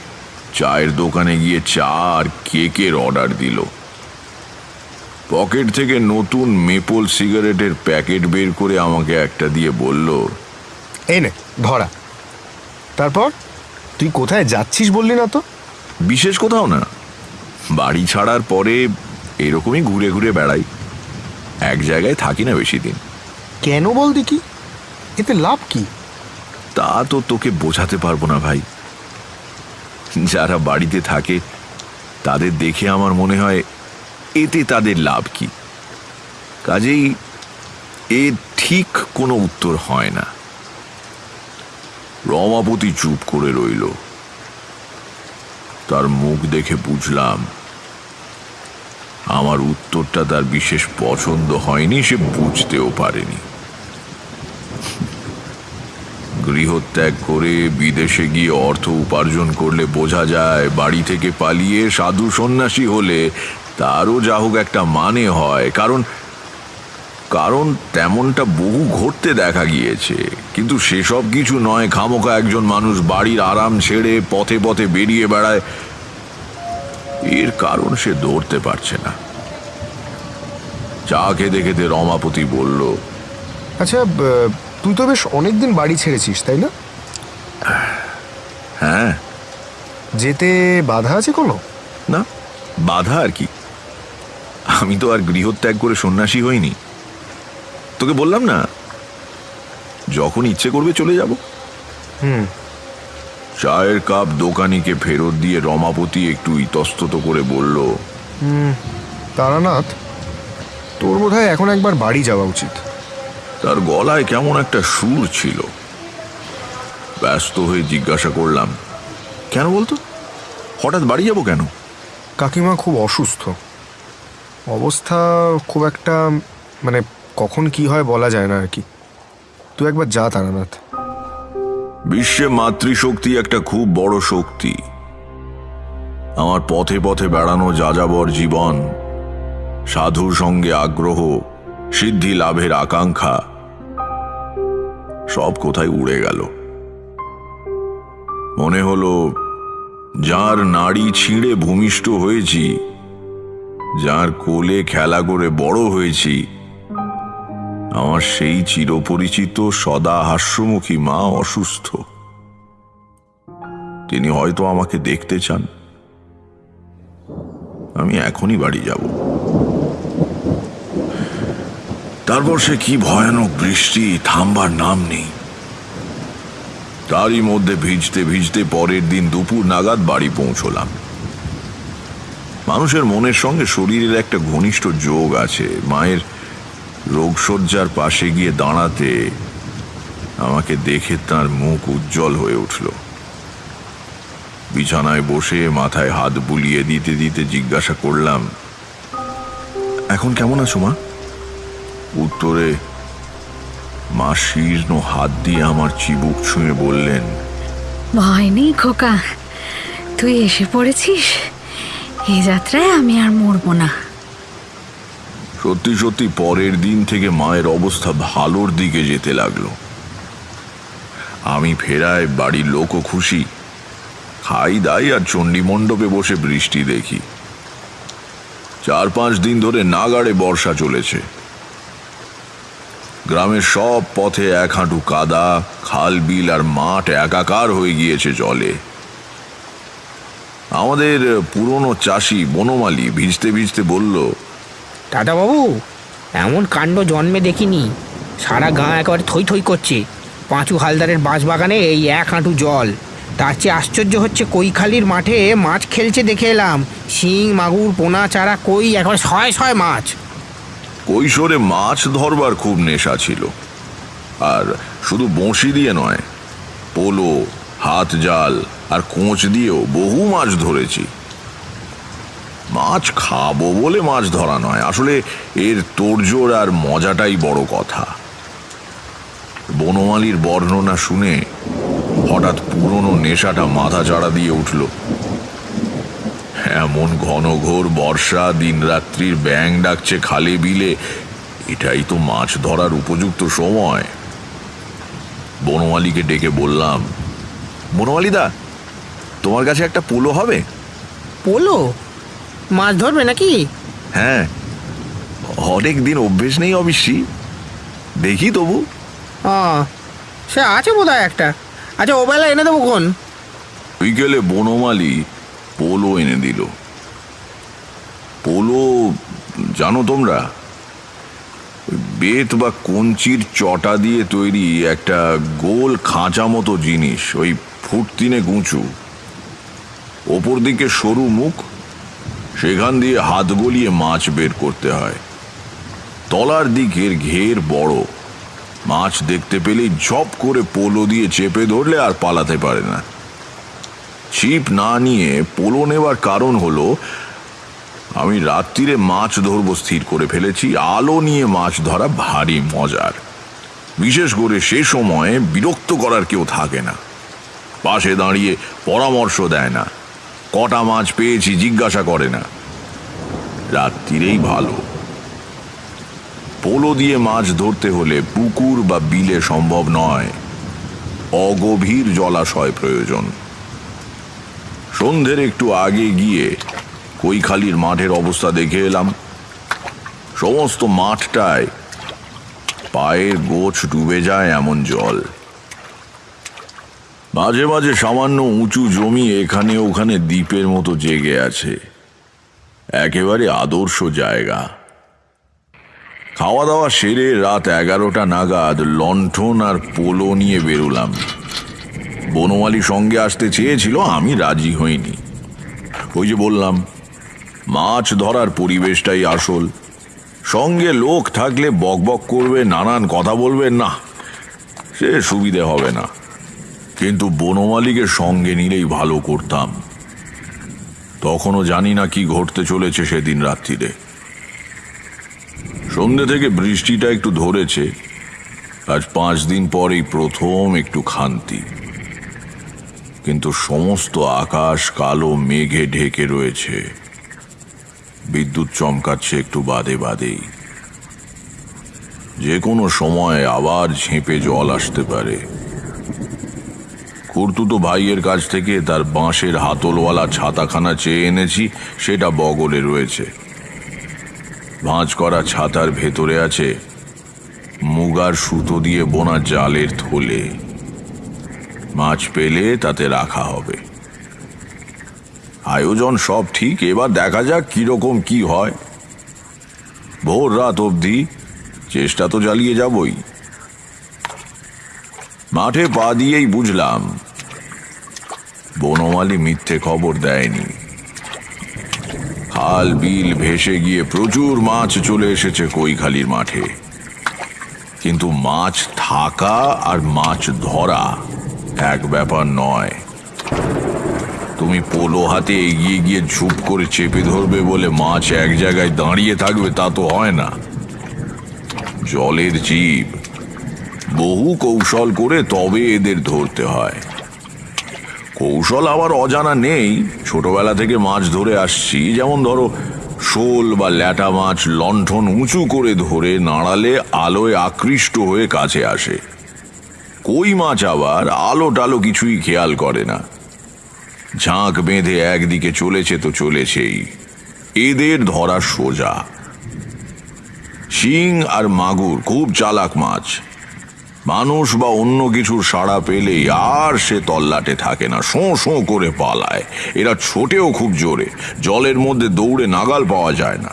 চায়ের দোকানে গিয়ে চা আর কেকের অর্ডার দিল। পকেট থেকে নতুন মেপল সিগারেটের প্যাকেট বের করে আমাকে একটা দিয়ে বলল এই নে ধরা। তারপর? তুই কোথায় যাচ্ছিস বললি না তো? বিশেষ কোথাও না। বাড়ি ছাড়ার পরে এরকমই ঘুরে ঘুরে বেড়াই। এক জায়গায় থাকি না বেশি দিন। কেন বল দেখি? এতে লাভ কি? তা তো তোকে বোঝাতে পারব না ভাই। যারা বাড়িতে থাকে তাদের দেখে আমার মনে হয় এতে তাদের লাভ কি। কাজেই এ ঠিক কোনো উত্তর হয় না। রমাপতি চুপ করে রইল। তার মুখ দেখে বুঝলাম, আমার উত্তরটা তার বিশেষ পছন্দ হয়নি, সে বুঝতেও পারেনি। গৃহত্যাগ করে বিদেশে গিয়ে অর্থ উপার্জন করলে বোঝা যায়, বাড়ি থেকে পালিয়ে সাধু সন্ন্যাসী হলে তারও যা হোক একটা মানে হয়, কারণ কারণ তেমনটা বহু ঘটতে দেখা গিয়েছে। কিন্তু সেসব কিছু নয় খামোকা একজন মানুষ বাড়ির আরাম ছেড়ে পথে পথে বেরিয়ে বেড়ায়। এর কারণ সে ধরতে পারছে না। চা খেতে খেতে রমাপতি বলল আচ্ছা তুই তো বেশ অনেকদিন বাড়ি ছেড়েছিস তাই না? হ্যাঁ। যেতে বাধা আছে কোনো? না বাধা আর কি। আমি তো আর গৃহত্যাগ করে সন্ন্যাসী হইনি। তোকে বললাম না? যখন ইচ্ছে করবে চলে যাব। হুম। চায়ের কাপ দোকানিকে ফেরত দিয়ে রমাপতি একটু ইতস্তত করে বলল তারানাথ তোর বোধ এখন একবার বাড়ি যাওয়া উচিত। তার গলায় কেমন একটা সুর ছিল। ব্যস্ত হয়ে জিজ্ঞাসা করলাম কেন বলতো? হঠাৎ বাড়ি যাব কেন? কাকিমা খুব অসুস্থ। অবস্থা খুব একটা মানে কখন কি হয় বলা যায় না আর কি। তুই একবার যা তারানাথ। বিশ্বে মাতৃশক্তি একটা খুব বড় শক্তি। আমার পথে পথে বেড়ানো যাযাবর জীবন, সাধুর সঙ্গে আগ্রহ, সিদ্ধি লাভের আকাঙ্ক্ষা, সব কোথায় উড়ে গেল। মনে হলো, যার নাড়ি ছিঁড়ে ভূমিষ্ঠ হয়েছি, যার কোলে খেলা করে বড় হয়েছি আমার সেই চিরপরিচিত সদা হাস্যমুখী মা অসুস্থ। তিনি হয়তো আমাকে দেখতে চান। আমি এখনই বাড়ি যাব। তারপর সে কি ভয়ানক বৃষ্টি, থামবার নাম নেই। তারই মধ্যে ভিজতে ভিজতে পরের দিন দুপুর নাগাদ বাড়ি পৌঁছলাম। মানুষের মনের সঙ্গে শরীরের একটা ঘনিষ্ঠ যোগ আছে, মায়ের রোগশয্যার পাশে গিয়ে দাঁড়াতে আমাকে দেখে তার মুখ উজ্জ্বল হয়ে উঠল। বিছানায় বসে মাথায় হাত বুলিয়ে দিতে দিতে জিজ্ঞাসা করলাম, এখন কেমন আছো মা? উত্তরে, মা শীর্ণ হাত দিয়ে আমার চিবুক ছুঁয়ে বললেন, ভয় নেই খোকা, তুই এসে পড়েছিস? এ যাত্রায় আমি আর মরবো না। সত্যি সত্যি পরের দিন থেকে মায়ের অবস্থা ভালোর দিকে যেতে লাগল। আমি ফেরায় বাড়ির লোকও খুশি। খাই দাই আর চণ্ডী মণ্ডপে বসে বৃষ্টি দেখি। চার পাঁচ দিন ধরে নাগাড়ে বর্ষা চলেছে। গ্রামের সব পথে এক হাঁটু কাদা, খাল বিল আর মাঠ একাকার হয়ে গিয়েছে জলে। আমাদের পুরনো চাষি বনমালী ভিজতে ভিজতে বলল দাদাবাবু, এমন কাণ্ড জন্মে দেখিনি। সারা গাঁ একেবারে থই থই করছে। পাঁচু হালদারের বাঁশবাগানে এই এক হাঁটু জল। তার চেয়ে আশ্চর্য হচ্ছে কৈখালির মাঠে মাছ খেলছে দেখে এলাম। শিং, মাগুর, পোনা, চারা, কই, একবার ছয় ছয় মাছ। কৈশোরে মাছ ধরবার খুব নেশা ছিল। আর শুধু বঁশি দিয়ে নয়, পোলো, হাত জাল আর কোঁচ দিয়েও বহু মাছ ধরেছি। মাছ খাব বলে মাছ ধরা নয়। আসলে এর তোড়জোড় আর মজাটাই বড় কথা। বনমালির বর্ণনা শুনে হঠাৎ পুরনো নেশাটা মাথা চাড়া দিয়ে উঠল। এমন ঘনঘোর বর্ষা, দিনরাত্রির ব্যাং ডাকছে খালে বিলে, এটাই তো মাছ ধরার উপযুক্ত সময়। বনমালিকে ডেকে বললাম, বনমালিদা, তোমার কাছে একটা পোলো হবে? পোলো? মাছ ধরবে নাকি? হ্যাঁ। অনেক দিন অভ্যেস নেই অবশ্যই দেখি তবু। আহ, সে আছে বোধ একটা। আচ্ছা ও বেলা এনে দেবো কোন? বিকেলে বনমালী পোলো এনে দিল। পোলো জানো তোমরা? বেত বা কঞ্চির চটা দিয়ে তৈরি একটা গোল খাঁচা মতো জিনিস ওই ফুট তিনে গুঁচু। ওপর দিকে সরু মুখ সেখান দিয়ে হাত গলিয়ে মাছ বের করতে হয়। তলার দিকের ঘের বড়। মাছ দেখতে পেলেই ঝপ করে পোলো দিয়ে চেপে ধরলে আর পালাতে পারে না। ছিপ না নিয়ে পোলো নেওয়ার কারণ হলো, আমি রাত্রিরে মাছ ধরবো স্থির করে ফেলেছি, আলো নিয়ে মাছ ধরা ভারী মজার। বিশেষ করে সে সময়ে বিরক্ত করার কেউ থাকে না। পাশে দাঁড়িয়ে পরামর্শ দেয় না। কটা মাছ পেয়েছি জিজ্ঞাসা করে না। রাত্রিরেই ভালো। পোলো দিয়ে মাছ ধরতে হলে পুকুর বা বিলে সম্ভব নয়। অগভীর জলাশয় প্রয়োজন। সন্ধ্যের একটু আগে গিয়ে কৈখালির মাঠের অবস্থা দেখে এলাম। সমস্ত মাঠটায় পায়ের গোছ ডুবে যায় এমন জল। মাঝে মাঝে সামান্য উঁচু জমি এখানে ওখানে দ্বীপের মতো জেগে আছে। একেবারে আদর্শ জায়গা। খাওয়া দাওয়া সেরে রাত এগারোটা নাগাদ লণ্ঠন আর পোলো নিয়ে বেরোলাম। বনমালি সঙ্গে আসতে চেয়েছিল, আমি রাজি হইনি। ওই যে বললাম, মাছ ধরার পরিবেশটাই আসল। সঙ্গে লোক থাকলে বকবক করবে, নানান কথা বলবে না। সে সুবিধে হবে না। কিন্তু বনমালীকে সঙ্গে নিলেই ভালো করতাম। তখনও জানি না কি ঘটতে চলেছে সেদিন রাত্রিরে সন্ধ্যে থেকে বৃষ্টিটা একটু ধরেছে। আজ পাঁচ দিন পরেই প্রথম একটু খান্তি। কিন্তু সমস্ত আকাশ কালো মেঘে ঢেকে রয়েছে। বিদ্যুৎ চমকাচ্ছে একটু বাদে বাদেই। যে কোনো সময় আবার ঝেঁপে জল আসতে পারে। কুর্তুতো ভাইয়ের কাছ থেকে তার বাঁশের হাতলওয়ালা ছাতাখানা চেয়ে এনেছি, সেটা বগলে রয়েছে। ভাঁজ করা ছাতার ভেতরে আছে মুগার সুতো দিয়ে বোনা জালের থলে। মাছ পেলে তাতে রাখা হবে। আয়োজন সব ঠিক, এবার দেখা যাক কীরকম কি হয়। ভোর রাত অবধি চেষ্টা তো চালিয়ে যাবই। মাঠে পা দিয়েই বুঝলাম বনমালী মিথ্যে খবর দেয়নি। খাল বিল ভেসে গিয়ে প্রচুর মাছ চলে এসেছে কৈখালির মাঠে। কিন্তু মাছ থাকা আর মাছ ধরা এক ব্যাপার নয়। তুমি পোলো হাতে এগিয়ে গিয়ে ঝুপ করে চেপে ধরবে বলে মাছ এক জায়গায় দাঁড়িয়ে থাকবে তা তো হয় না। জলের জীব, বহু কৌশল করে তবে এদের ধরতে হয়। কৌশল আবার অজানা নেই। ছোটবেলা থেকে মাছ ধরে আসছি। যেমন ধরো, শোল বা ল্যাটা মাছ লণ্ঠন উঁচু করে ধরে নাড়ালে আলোয় আকৃষ্ট হয়ে কাছে আসে। কই মাছ আবার? আলো টালো কিছুই খেয়াল করে না। ঝাঁক বেঁধে একদিকে চলেছে তো চলেছেই। এদের ধরা সোজা। শিং আর মাগুর খুব চালাক মাছ। মানুষ বা অন্য কিছুর সাড়া পেলেই আর সে তল্লাটে থাকে না, শোঁ শোঁ করে পালায়। এরা ছোটেও খুব জোরে, জলের মধ্যে দৌড়ে নাগাল পাওয়া যায় না।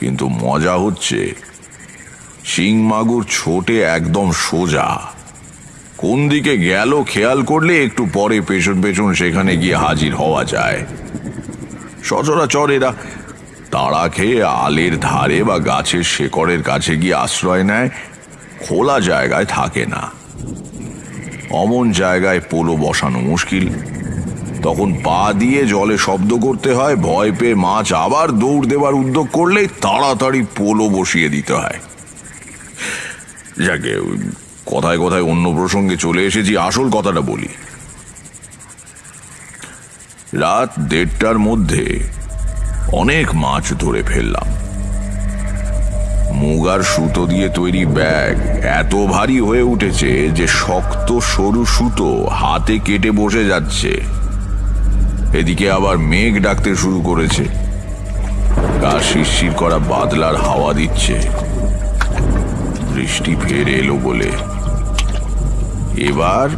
কিন্তু মজা হচ্ছে, শিং মাগুর ছোটে একদম সোজা। কোন দিকে গেল খেয়াল করলে একটু পরে পেছন পেছন সেখানে গিয়ে হাজির হওয়া যায়। সচরাচর এরা তাড়া খেয়ে আলের ধারে বা গাছের শেকড়ের কাছে গিয়ে আশ্রয় নেয় খোলা জায়গায় থাকে না। অমন জায়গায় পোলো বসানো মুশকিল। তখন পা দিয়ে জলে শব্দ করতে হয়, ভয় পেয়ে মাছ আবার দৌড় দেবার উদ্যোগ করলেই তাড়াতাড়ি পোলো বসিয়ে দিতে হয়। যাকে কথায় কথায় অন্য প্রসঙ্গে চলে এসেছি, আসল কথাটা বলি। রাত দেড়টার মধ্যে অনেক মাছ ধরে ফেললাম। মুগার সুতো দিয়ে তৈরি ব্যাগ। এত ভারী হয়ে উঠেছে যে শক্ত, সরু সুতো হাতে কেটে বসে যাচ্ছে। এদিকে আবার মেঘ ডাকতে শুরু করেছে। গা শিরশির করা বাদলার হাওয়া দিচ্ছে। বৃষ্টি ফের এলো বলে। এবার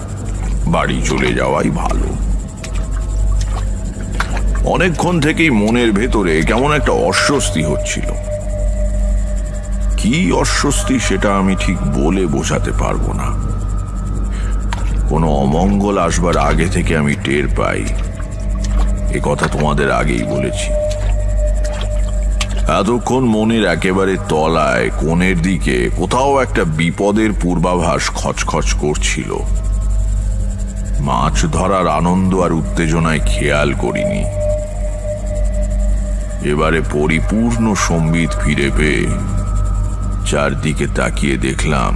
বাড়ি চলে যাওয়াই ভালো। অনেকক্ষণ থেকেই মনের ভেতরে কেমন একটা অস্বস্তি হচ্ছিল। কি অস্বস্তি সেটা আমি ঠিক বলে বোঝাতে পারব না। কোনো অমঙ্গল আসবার আগে থেকে আমি টের পাই। এ কথা তোমাদের আগেই বলেছি। এতক্ষণ মনের একেবারে তলায়, কোণের দিকে, কোথাও একটা বিপদের পূর্বাভাস খচখচ করছিল। মাছ ধরার আনন্দ আর উত্তেজনায় খেয়াল করিনি। এবারে পরিপূর্ণ সম্বিত ফিরে পেয়ে চারদিকে তাকিয়ে দেখলাম,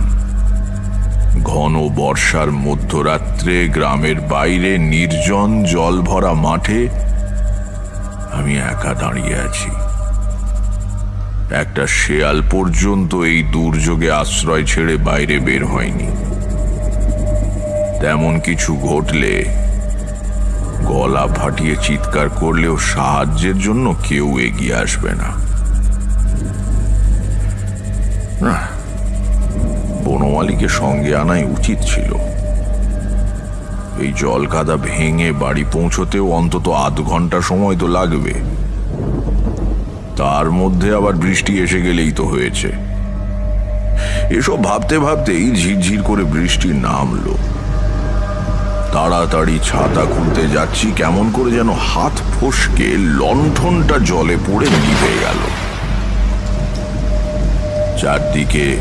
ঘন বর্ষার মধ্যরাত্রে গ্রামের বাইরে নির্জন জল ভরা মাঠে আমি একা দাঁড়িয়ে আছি। একটা শেয়াল পর্যন্ত এই দুর্যোগে আশ্রয় ছেড়ে বাইরে বের হয়নি। তেমন কিছু ঘটলে, গলা ফাটিয়ে চিৎকার করলেও সাহায্যের জন্য কেউ এগিয়ে আসবে না। না, বনমালীকে সঙ্গে আনাই উচিত ছিল। এই জল কাদা ভেঙে বাড়ি পৌঁছতেও অন্তত আধ ঘণ্টা সময় তো লাগবে। তার মধ্যে আবার বৃষ্টি এসে গেলেই তো হয়েছে। এসব ভাবতে ভাবতেই ঝিরঝির করে বৃষ্টি নামলো। তাড়াতাড়ি ছাতা খুলতে যাচ্ছি কেমন করে যেন হাত ফসকে লণ্ঠনটা জলে পড়ে নিভে গেল। চারদিকে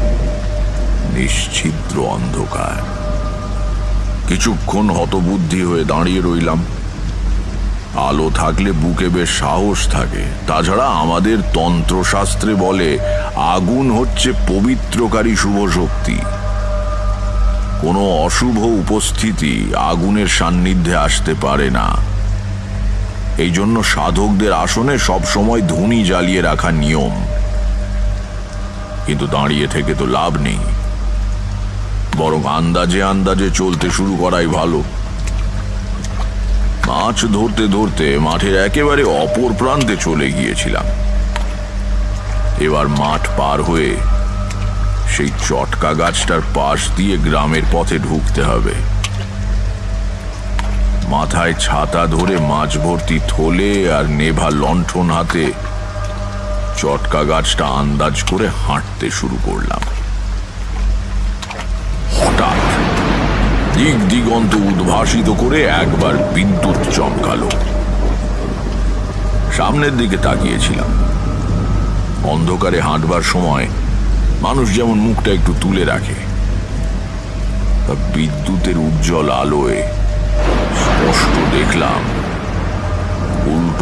নিশ্ছিদ্র অন্ধকার। কিছুক্ষণ হতবুদ্ধি হয়ে দাঁড়িয়ে রইলাম। আলো থাকলে বুকে বেশ সাহস থাকে। তাছাড়া আমাদের তন্ত্রশাস্ত্রে বলে, আগুন হচ্ছে পবিত্রকারী শুভ শক্তি কোনো অশুভ উপস্থিতি আগুনের সান্নিধ্যে আসতে পারে না। এই জন্য সাধকদের আসনে সবসময় ধুনি জ্বালিয়ে রাখা নিয়ম। কিন্তু দাঁড়িয়ে থেকে তো লাভ নেই। বরং আন্দাজে আন্দাজে চলতে শুরু করাই ভালো। মাছ ধরতে ধরতে মাঠের একেবারে অপর প্রান্তে চলে গিয়েছিলাম। এবার মাঠ পার হয়ে সেই চটকা গাছটার পাশ দিয়ে গ্রামের পথে ঢুকতে হবে। মাথায় ছাতা ধরে মাছ ভর্তি থলে আর নেভা লণ্ঠন হাতে চটকা গাছটা আন্দাজ করে হাঁটতে শুরু করলাম। হঠাৎ দিক দিগন্ত উদ্ভাসিত করে একবার বিদ্যুৎ চমকালো। সামনের দিকে তাকিয়েছিলাম। অন্ধকারে হাঁটবার সময় মানুষ যেমন মুখটা একটু তুলে রাখে বিদ্যুতের উজ্জ্বল আলোয় স্পষ্ট দেখলাম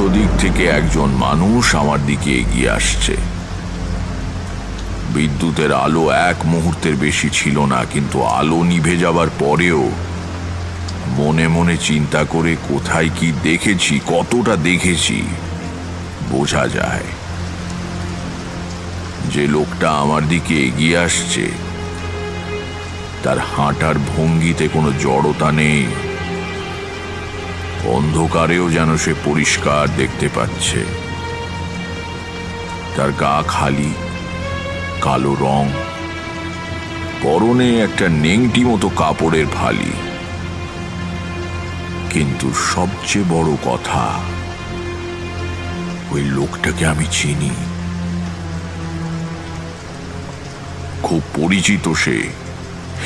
দিক থেকে একজন মানুষ আমার দিকে এগিয়ে আসছে। বিদ্যুতের আলো এক মুহূর্তের বেশি ছিল না, কিন্তু আলো নিভে যাবার পরেও মনে মনে চিন্তা করে কোথায় কি দেখেছি, কতটা দেখেছি, বোঝা যায়। যে লোকটা আমার দিকে এগিয়ে আসছে, তার হাঁটার ভঙ্গিতে কোনো জড়তা নেই। অন্ধকারেও যেন সে পরিষ্কার দেখতে পাচ্ছে। তার গা খালি, কালো রং, পরনে একটা নেংটি মতো কাপড়ের ফালি। কিন্তু সবচেয়ে বড় কথা, ওই লোকটাকে আমি চিনি। খুব পরিচিত সে।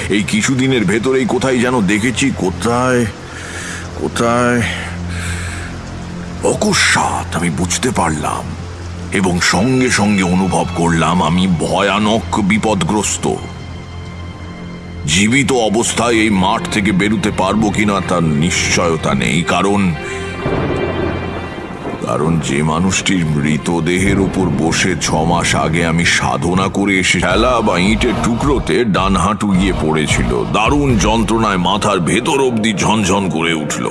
এই কিছুদিনের ভেতরেই কোথায় যেন দেখেছি, কোথায় কোথায়? অকস্মাৎ আমি বুঝতে পারলাম এবং সঙ্গে সঙ্গে অনুভব করলাম আমি ভয়ানক বিপদগ্রস্ত। জীবিত অবস্থায় এই মাঠ থেকে বেরুতে পারব কিনা তার নিশ্চয়তা নেই, কারণ কারণ যে মানুষটির মৃতদেহের উপর বসে ছ মাস আগে আমি সাধনা করে এসে ঠেলা বা ইটের টুকরোতে ডান হাঁটু গিয়ে পড়েছিল। দারুণ যন্ত্রণায় মাথার ভেতর অবধি ঝনঝন করে উঠল।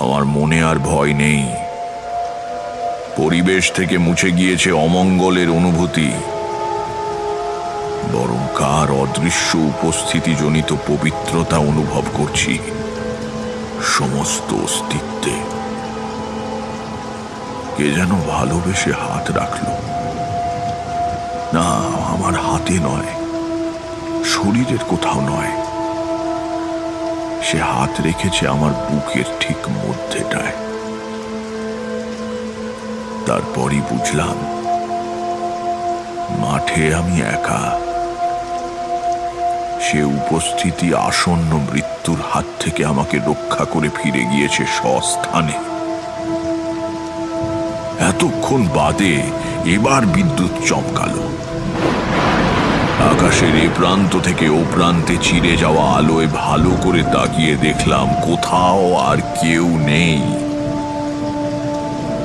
আমার মনে আর ভয় নেই। পরিবেশ থেকে মুছে গিয়েছে অমঙ্গলের অনুভূতি। বরং কার অদৃশ্য উপস্থিতিজনিত পবিত্রতা অনুভব করছি? সমস্ত অস্তিত্বে। কে যেন ভালোবেসে হাত রাখল। না, আমার হাতে নয়, শরীরের কোথাও নয়। সে হাত রেখেছে আমার বুকের ঠিক মধ্যেটায়। তারপরই বুঝলাম, মাঠে আমি একা। সে উপস্থিতি আসন্ন মৃত্যুর হাত থেকে আমাকে রক্ষা করে ফিরে গিয়েছে স্বস্থানে। এতক্ষণ বাদে এবার বিদ্যুৎ চমকালো। আকাশের এ প্রান্ত থেকে ও প্রান্তে চিরে যাওয়া আলোয় ভালো করে তাকিয়ে দেখলাম কোথাও আর কেউ নেই।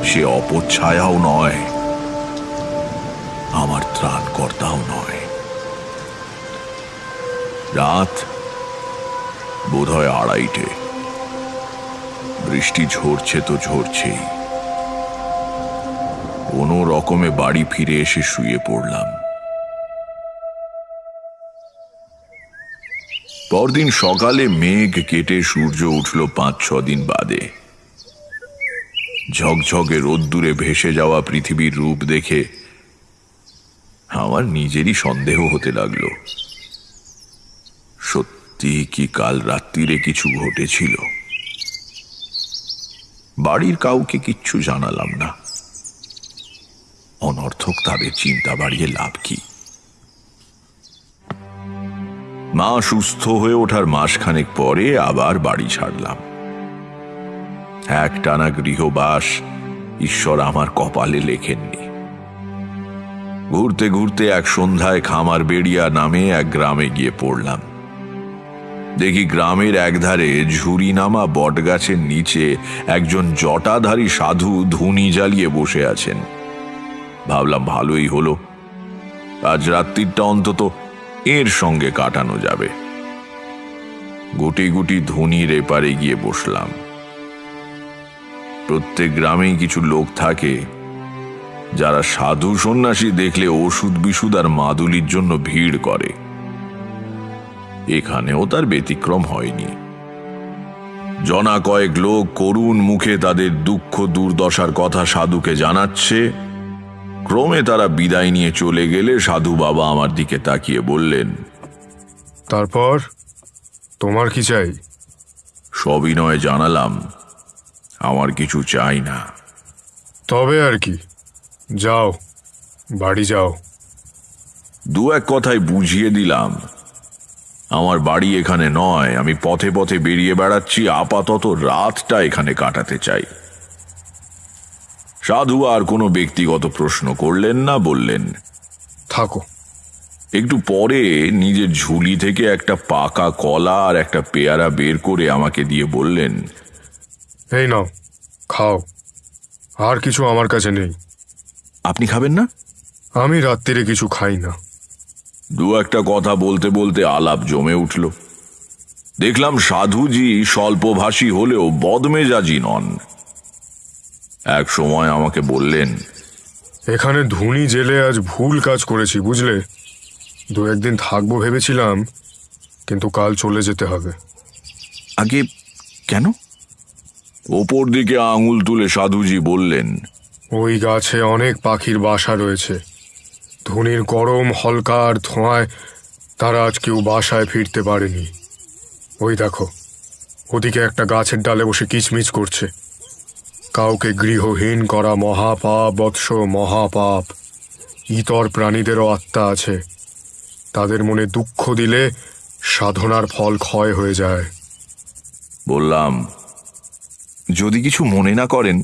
সে অপচ্ছায়াও নয়, আমার ত্রাণকর্তাও নয়। রাত বোধহয় আড়াইটে। বৃষ্টি ঝরছে তো ঝরছেই। রকমে বাড়ি ফিরে এসে শুয়ে পড়লাম। পরদিন সকালে মেঘ কেটে সূর্য উঠল পাঁচ, ছ দিন বাদে। ঝকঝকে রোদ্দুরে ভেসে যাওয়া পৃথিবীর রূপ দেখে আমার নিজেরই সন্দেহ হতে লাগল। সত্যি কি কাল রাত্রিরে কিছু ঘটেছিল? বাড়ির কাউকে কিচ্ছু জানালাম না। অনর্থক তাদের চিন্তা বাড়িয়ে লাভ কি? মা সুস্থ হয়ে ওঠার মাসখানেক পরে আবার বাড়ি ছাড়লাম। এক টানা গৃহবাস ঈশ্বর আমার কপালে লেখেননি। ঘুরতে ঘুরতে এক সন্ধ্যায় খামার বেড়িয়া নামে এক গ্রামে গিয়ে পড়লাম। দেখি গ্রামের একধারে ঝুরি নামা বটগাছের নিচে একজন জটাধারী সাধু ধুনি জ্বালিয়ে বসে আছেন। ভাবলাম ভালোই হলো। আজ রাত্রিটা অন্তত এর সঙ্গে কাটানো যাবে। গুটি গুটি ধুনির এপারে গিয়ে বসলাম। প্রত্যেক গ্রামেই কিছু লোক থাকে, যারা সাধু সন্ন্যাসী দেখলে ওষুধ বিশুদ আর মাদুলির জন্য ভিড় করে। এখানেও তার ব্যতিক্রম হয়নি। জনা কয়েক লোক করুণ মুখে তাদের দুঃখ দুর্দশার কথা সাধুকে জানাচ্ছে ক্রমে তারা বিদায় নিয়ে চলে গেলে সাধু বাবা আমার দিকে তাকিয়ে বললেন তারপর? তোমার কি চাই? সবিনয় জানালাম আমার কিছু চাই না। তবে আর কি যাও বাড়ি যাও। দু এক কথায় বুঝিয়ে দিলাম আমার বাড়ি এখানে নয় আমি পথে পথে বেরিয়ে বেড়াচ্ছি আপাতত রাতটা এখানে কাটাতে চাই। সাধু আর কোনো ব্যক্তিগত প্রশ্ন করলেন না বললেন থাকো। একটু পরে নিজের ঝুলি থেকে একটা পাকা কলা আর একটা পেয়ারা বের করে আমাকে দিয়ে বললেন এই নাও খাও। আর কিছু আমার কাছে নেই। আপনি খাবেন না? আমি রাত্রিরে কিছু খাই না। দু একটা কথা বলতে বলতে আলাপ জমে উঠল। দেখলাম সাধুজি স্বল্পভাষী হলেও বদমেজাজি নন। এক সময় আমাকে বললেন এখানে ধুনি জেলে আজ ভুল কাজ করেছি বুঝলে? দু একদিন থাকব ভেবেছিলাম কিন্তু কাল চলে যেতে হবে। আগে কেন? ওপর দিকে আঙুল তুলে সাধুজি বললেন ওই গাছে অনেক পাখির বাসা রয়েছে। ধুনির গরম হলকার ধোঁয়ায় তারা আজ কেউ বাসায় ফিরতে পারেনি। ওই দেখো ওদিকে একটা গাছের ডালে বসে কিচমিচ করছে। কাউকে গৃহহীন করা মহাপাপ বৎস মহাপাপ। ইতর প্রাণীদেরও আত্মা আছে। তাদের মনে দুঃখ দিলে সাধনার ফল ক্ষয় হয়ে যায়। বললাম যদি কিছু মনে না করেন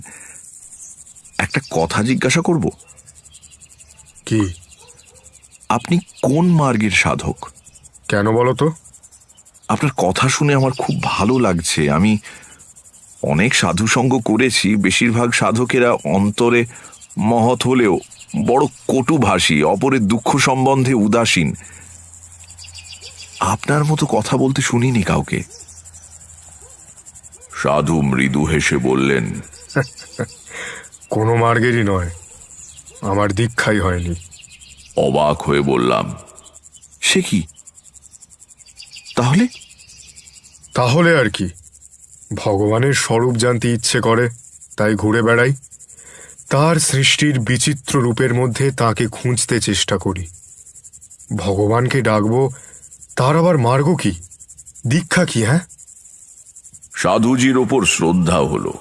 একটা কথা জিজ্ঞাসা করব? কি? আপনি কোন মার্গের সাধক? কেন বলো তো? আপনার কথা শুনে আমার খুব ভালো লাগছে। আমি অনেক সাধু সঙ্গ করেছি বেশিরভাগ সাধকেরা অন্তরে মহৎ হলেও বড় কটুভাষী অপরের দুঃখ সম্বন্ধে উদাসীন। আপনার মতো কথা বলতে শুনিনি কাউকে। সাধু মৃদু হেসে বললেন কোনো মার্গেরই নয় আমার দীক্ষাই হয়নি। অবাক হয়ে বললাম সে কি? তাহলে? তাহলে আর কি? ভগবানের স্বরূপ জানতে ইচ্ছে করে, তাই ঘুরে বেড়াই। তার সৃষ্টির বিচিত্র রূপের মধ্যে তাকে খুঁজতে চেষ্টা করি। ভগবানকে ডাকবো, তার আবার মার্গ কি? দীক্ষা কি হ্যাঁ? সাধুজির ওপর শ্রদ্ধা হলো।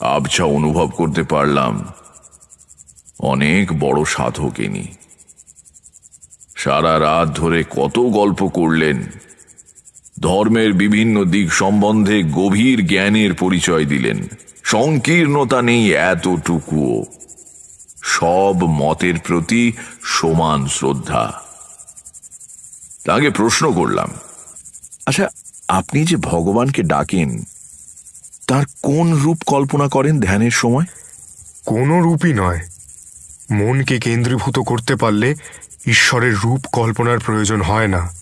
আবছা অনুভব করতে পারলাম, অনেক বড় সাধক ইনি। সারা রাত ধরে কত গল্প করলেন ধর্মের বিভিন্ন দিক সম্বন্ধে গভীর জ্ঞানের পরিচয় দিলেন। সংকীর্ণতা নেই এতটুকুও। সব মতের প্রতি সমান শ্রদ্ধা। তাকে প্রশ্ন করলাম। আচ্ছা আপনি যে ভগবানকে ডাকেন, তার কোন রূপ কল্পনা করেন ধ্যানের সময়? কোনো রূপই নয়। মনকে কেন্দ্রীভূত করতে পারলে ঈশ্বরের রূপ কল্পনার প্রয়োজন হয় না।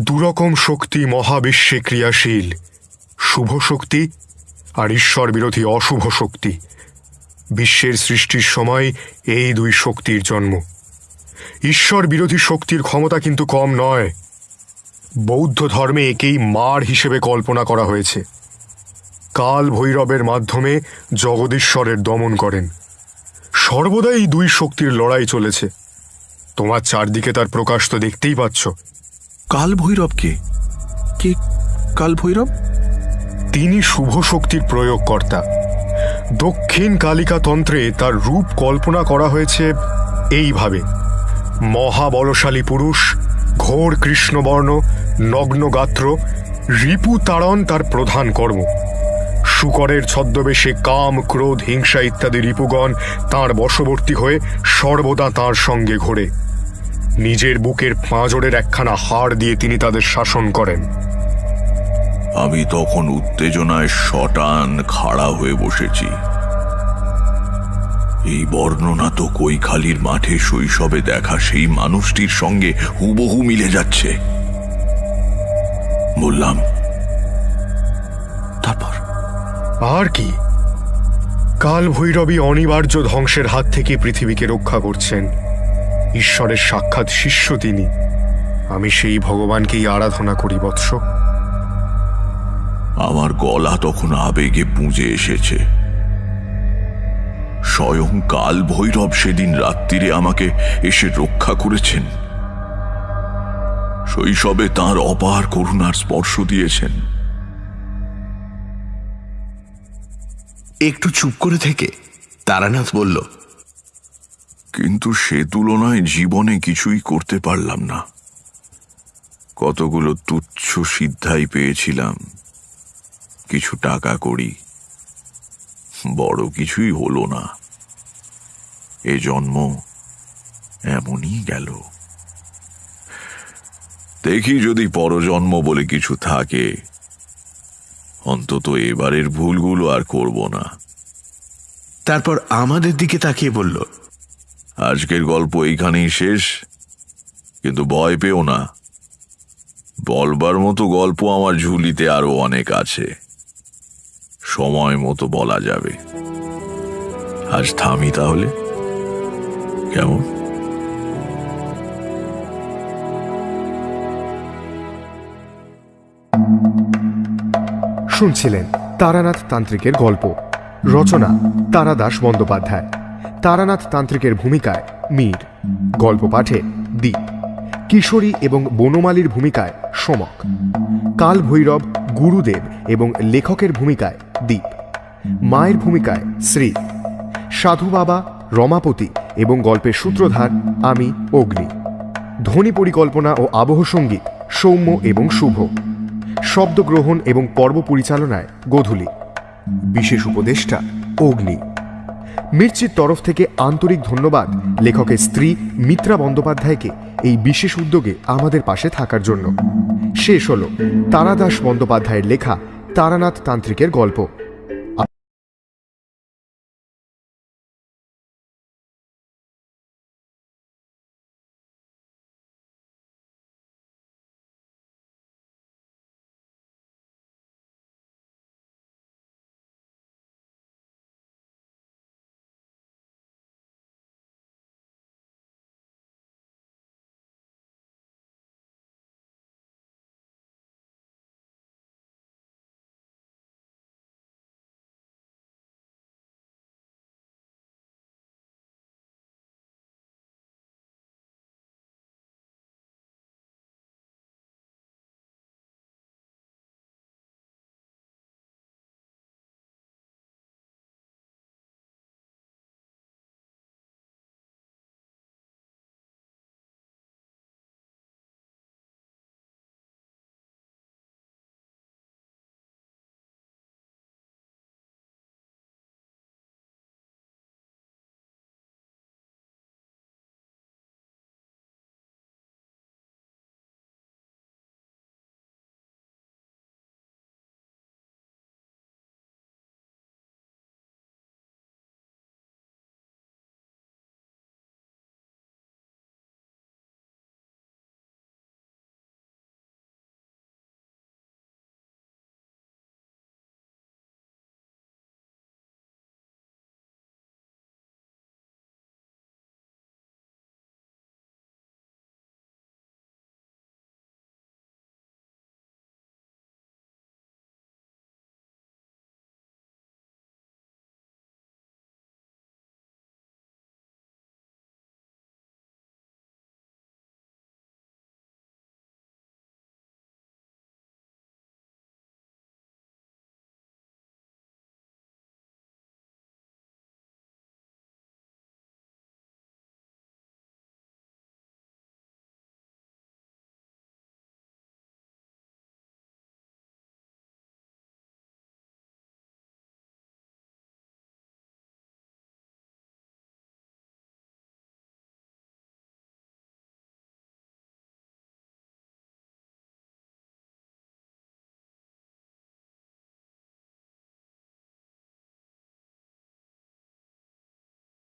দুরকম শক্তি মহাবিশ্বে ক্রিয়াশীল। শুভ শক্তি আর ঈশ্বর বিরোধী অশুভ শক্তি। বিশ্বের সৃষ্টির সময় এই দুই শক্তির জন্ম। ঈশ্বর বিরোধী শক্তির ক্ষমতা কিন্তু কম নয়। বৌদ্ধ ধর্মে একেই মার হিসেবে কল্পনা করা হয়েছে। কাল ভৈরবের মাধ্যমে জগদীশ্বরের দমন করেন। সর্বদাই দুই শক্তির লড়াই চলেছে। তোমার চারদিকে তার প্রকাশ তো দেখতেই পাচ্ছ। কাল ভৈরব কে কাল ভৈরব তিনি শুভ শক্তির প্রয়োগকর্তা। দক্ষিণ কালিকা তন্ত্রে তার রূপ কল্পনা করা হয়েছে এইভাবে। মহাবলশালী পুরুষ, ঘোর কৃষ্ণবর্ণ নগ্ন গাত্র রিপু তাড়ন তার প্রধান কর্ম। শুকরের ছদ্মবেশে কাম, ক্রোধ, হিংসা ইত্যাদি রিপুগণ তার বশবর্তী হয়ে সর্বদা তার সঙ্গে ঘোরে। নিজের বুকের পাঁজরের একখানা হাড় দিয়ে তিনি তাদের শাসন করেন। আমি তখন উত্তেজনায় শটান খাড়া হয়ে বসেছি। এই বর্ণনা তো কৈখালির মাঠে শৈশবে দেখা সেই মানুষটির সঙ্গে হুবহু মিলে যাচ্ছে। বললাম তারপর? আর কি? কাল ভৈরবী অনিবার্য ধ্বংসের হাত থেকে পৃথিবীকে রক্ষা করছেন। ঈশ্বরের সাক্ষাৎ শিষ্য তিনি। আমি সেই ভগবানকেই আরাধনা করি বৎস। আমার গলা তখন আবেগে পুঁজে এসেছে। স্বয়ং কাল ভৈরব সেদিন রাত্রিরে আমাকে এসে রক্ষা করেছেন। শৈশবে তার অপার করুণার স্পর্শ দিয়েছেন। একটু চুপ করে থেকে। তারানাথ বলল কিন্তু সে তুলনায় জীবনে কিছুই করতে পারলাম না। কতগুলো তুচ্ছ সিদ্ধাই পেয়েছিলাম। কিছু টাকা করি। বড় কিছুই হলো না। এ জন্ম এমনই গেল। দেখি যদি পরজন্ম বলে কিছু থাকে। অন্তত এবারের ভুলগুলো আর করব না। তারপর আমাদের দিকে তাকিয়ে বলল আজকের গল্প এইখানেই শেষ, কিন্তু ভয় পেও না। বলবার মতো গল্প আমার ঝুলিতে আরও অনেক আছে। সময় মতো বলা যাবে। আজ থামি তাহলে। কেমন? শুনছিলেন তারানাথ তান্ত্রিকের গল্প। রচনা তারাদাস বন্দ্যোপাধ্যায়। তারানাথ তান্ত্রিকের ভূমিকায় মীর গল্প পাঠে দ্বীপ কিশোরী এবং বনমালীর ভূমিকায় সমক কাল ভৈরব গুরুদেব এবং লেখকের ভূমিকায় দ্বীপ মায়ের ভূমিকায় শ্রী, সাধু বাবা, রমাপতি এবং গল্পের সূত্রধার আমি, অগ্নি, ধ্বনি পরিকল্পনা ও আবহ সংগীত, সৌম্য এবং শুভ, শব্দগ্রহণ এবং পর্ব পরিচালনায় গোধূলি, বিশেষ উপদেষ্টা অগ্নি। মির্চির তরফ থেকে আন্তরিক ধন্যবাদ লেখকের স্ত্রী মিত্রা বন্দ্যোপাধ্যায়কে এই বিশেষ উদ্যোগে আমাদের পাশে থাকার জন্য। শেষ হল তারাদাস বন্দ্যোপাধ্যায়ের লেখা তারানাথ তান্ত্রিকের গল্প।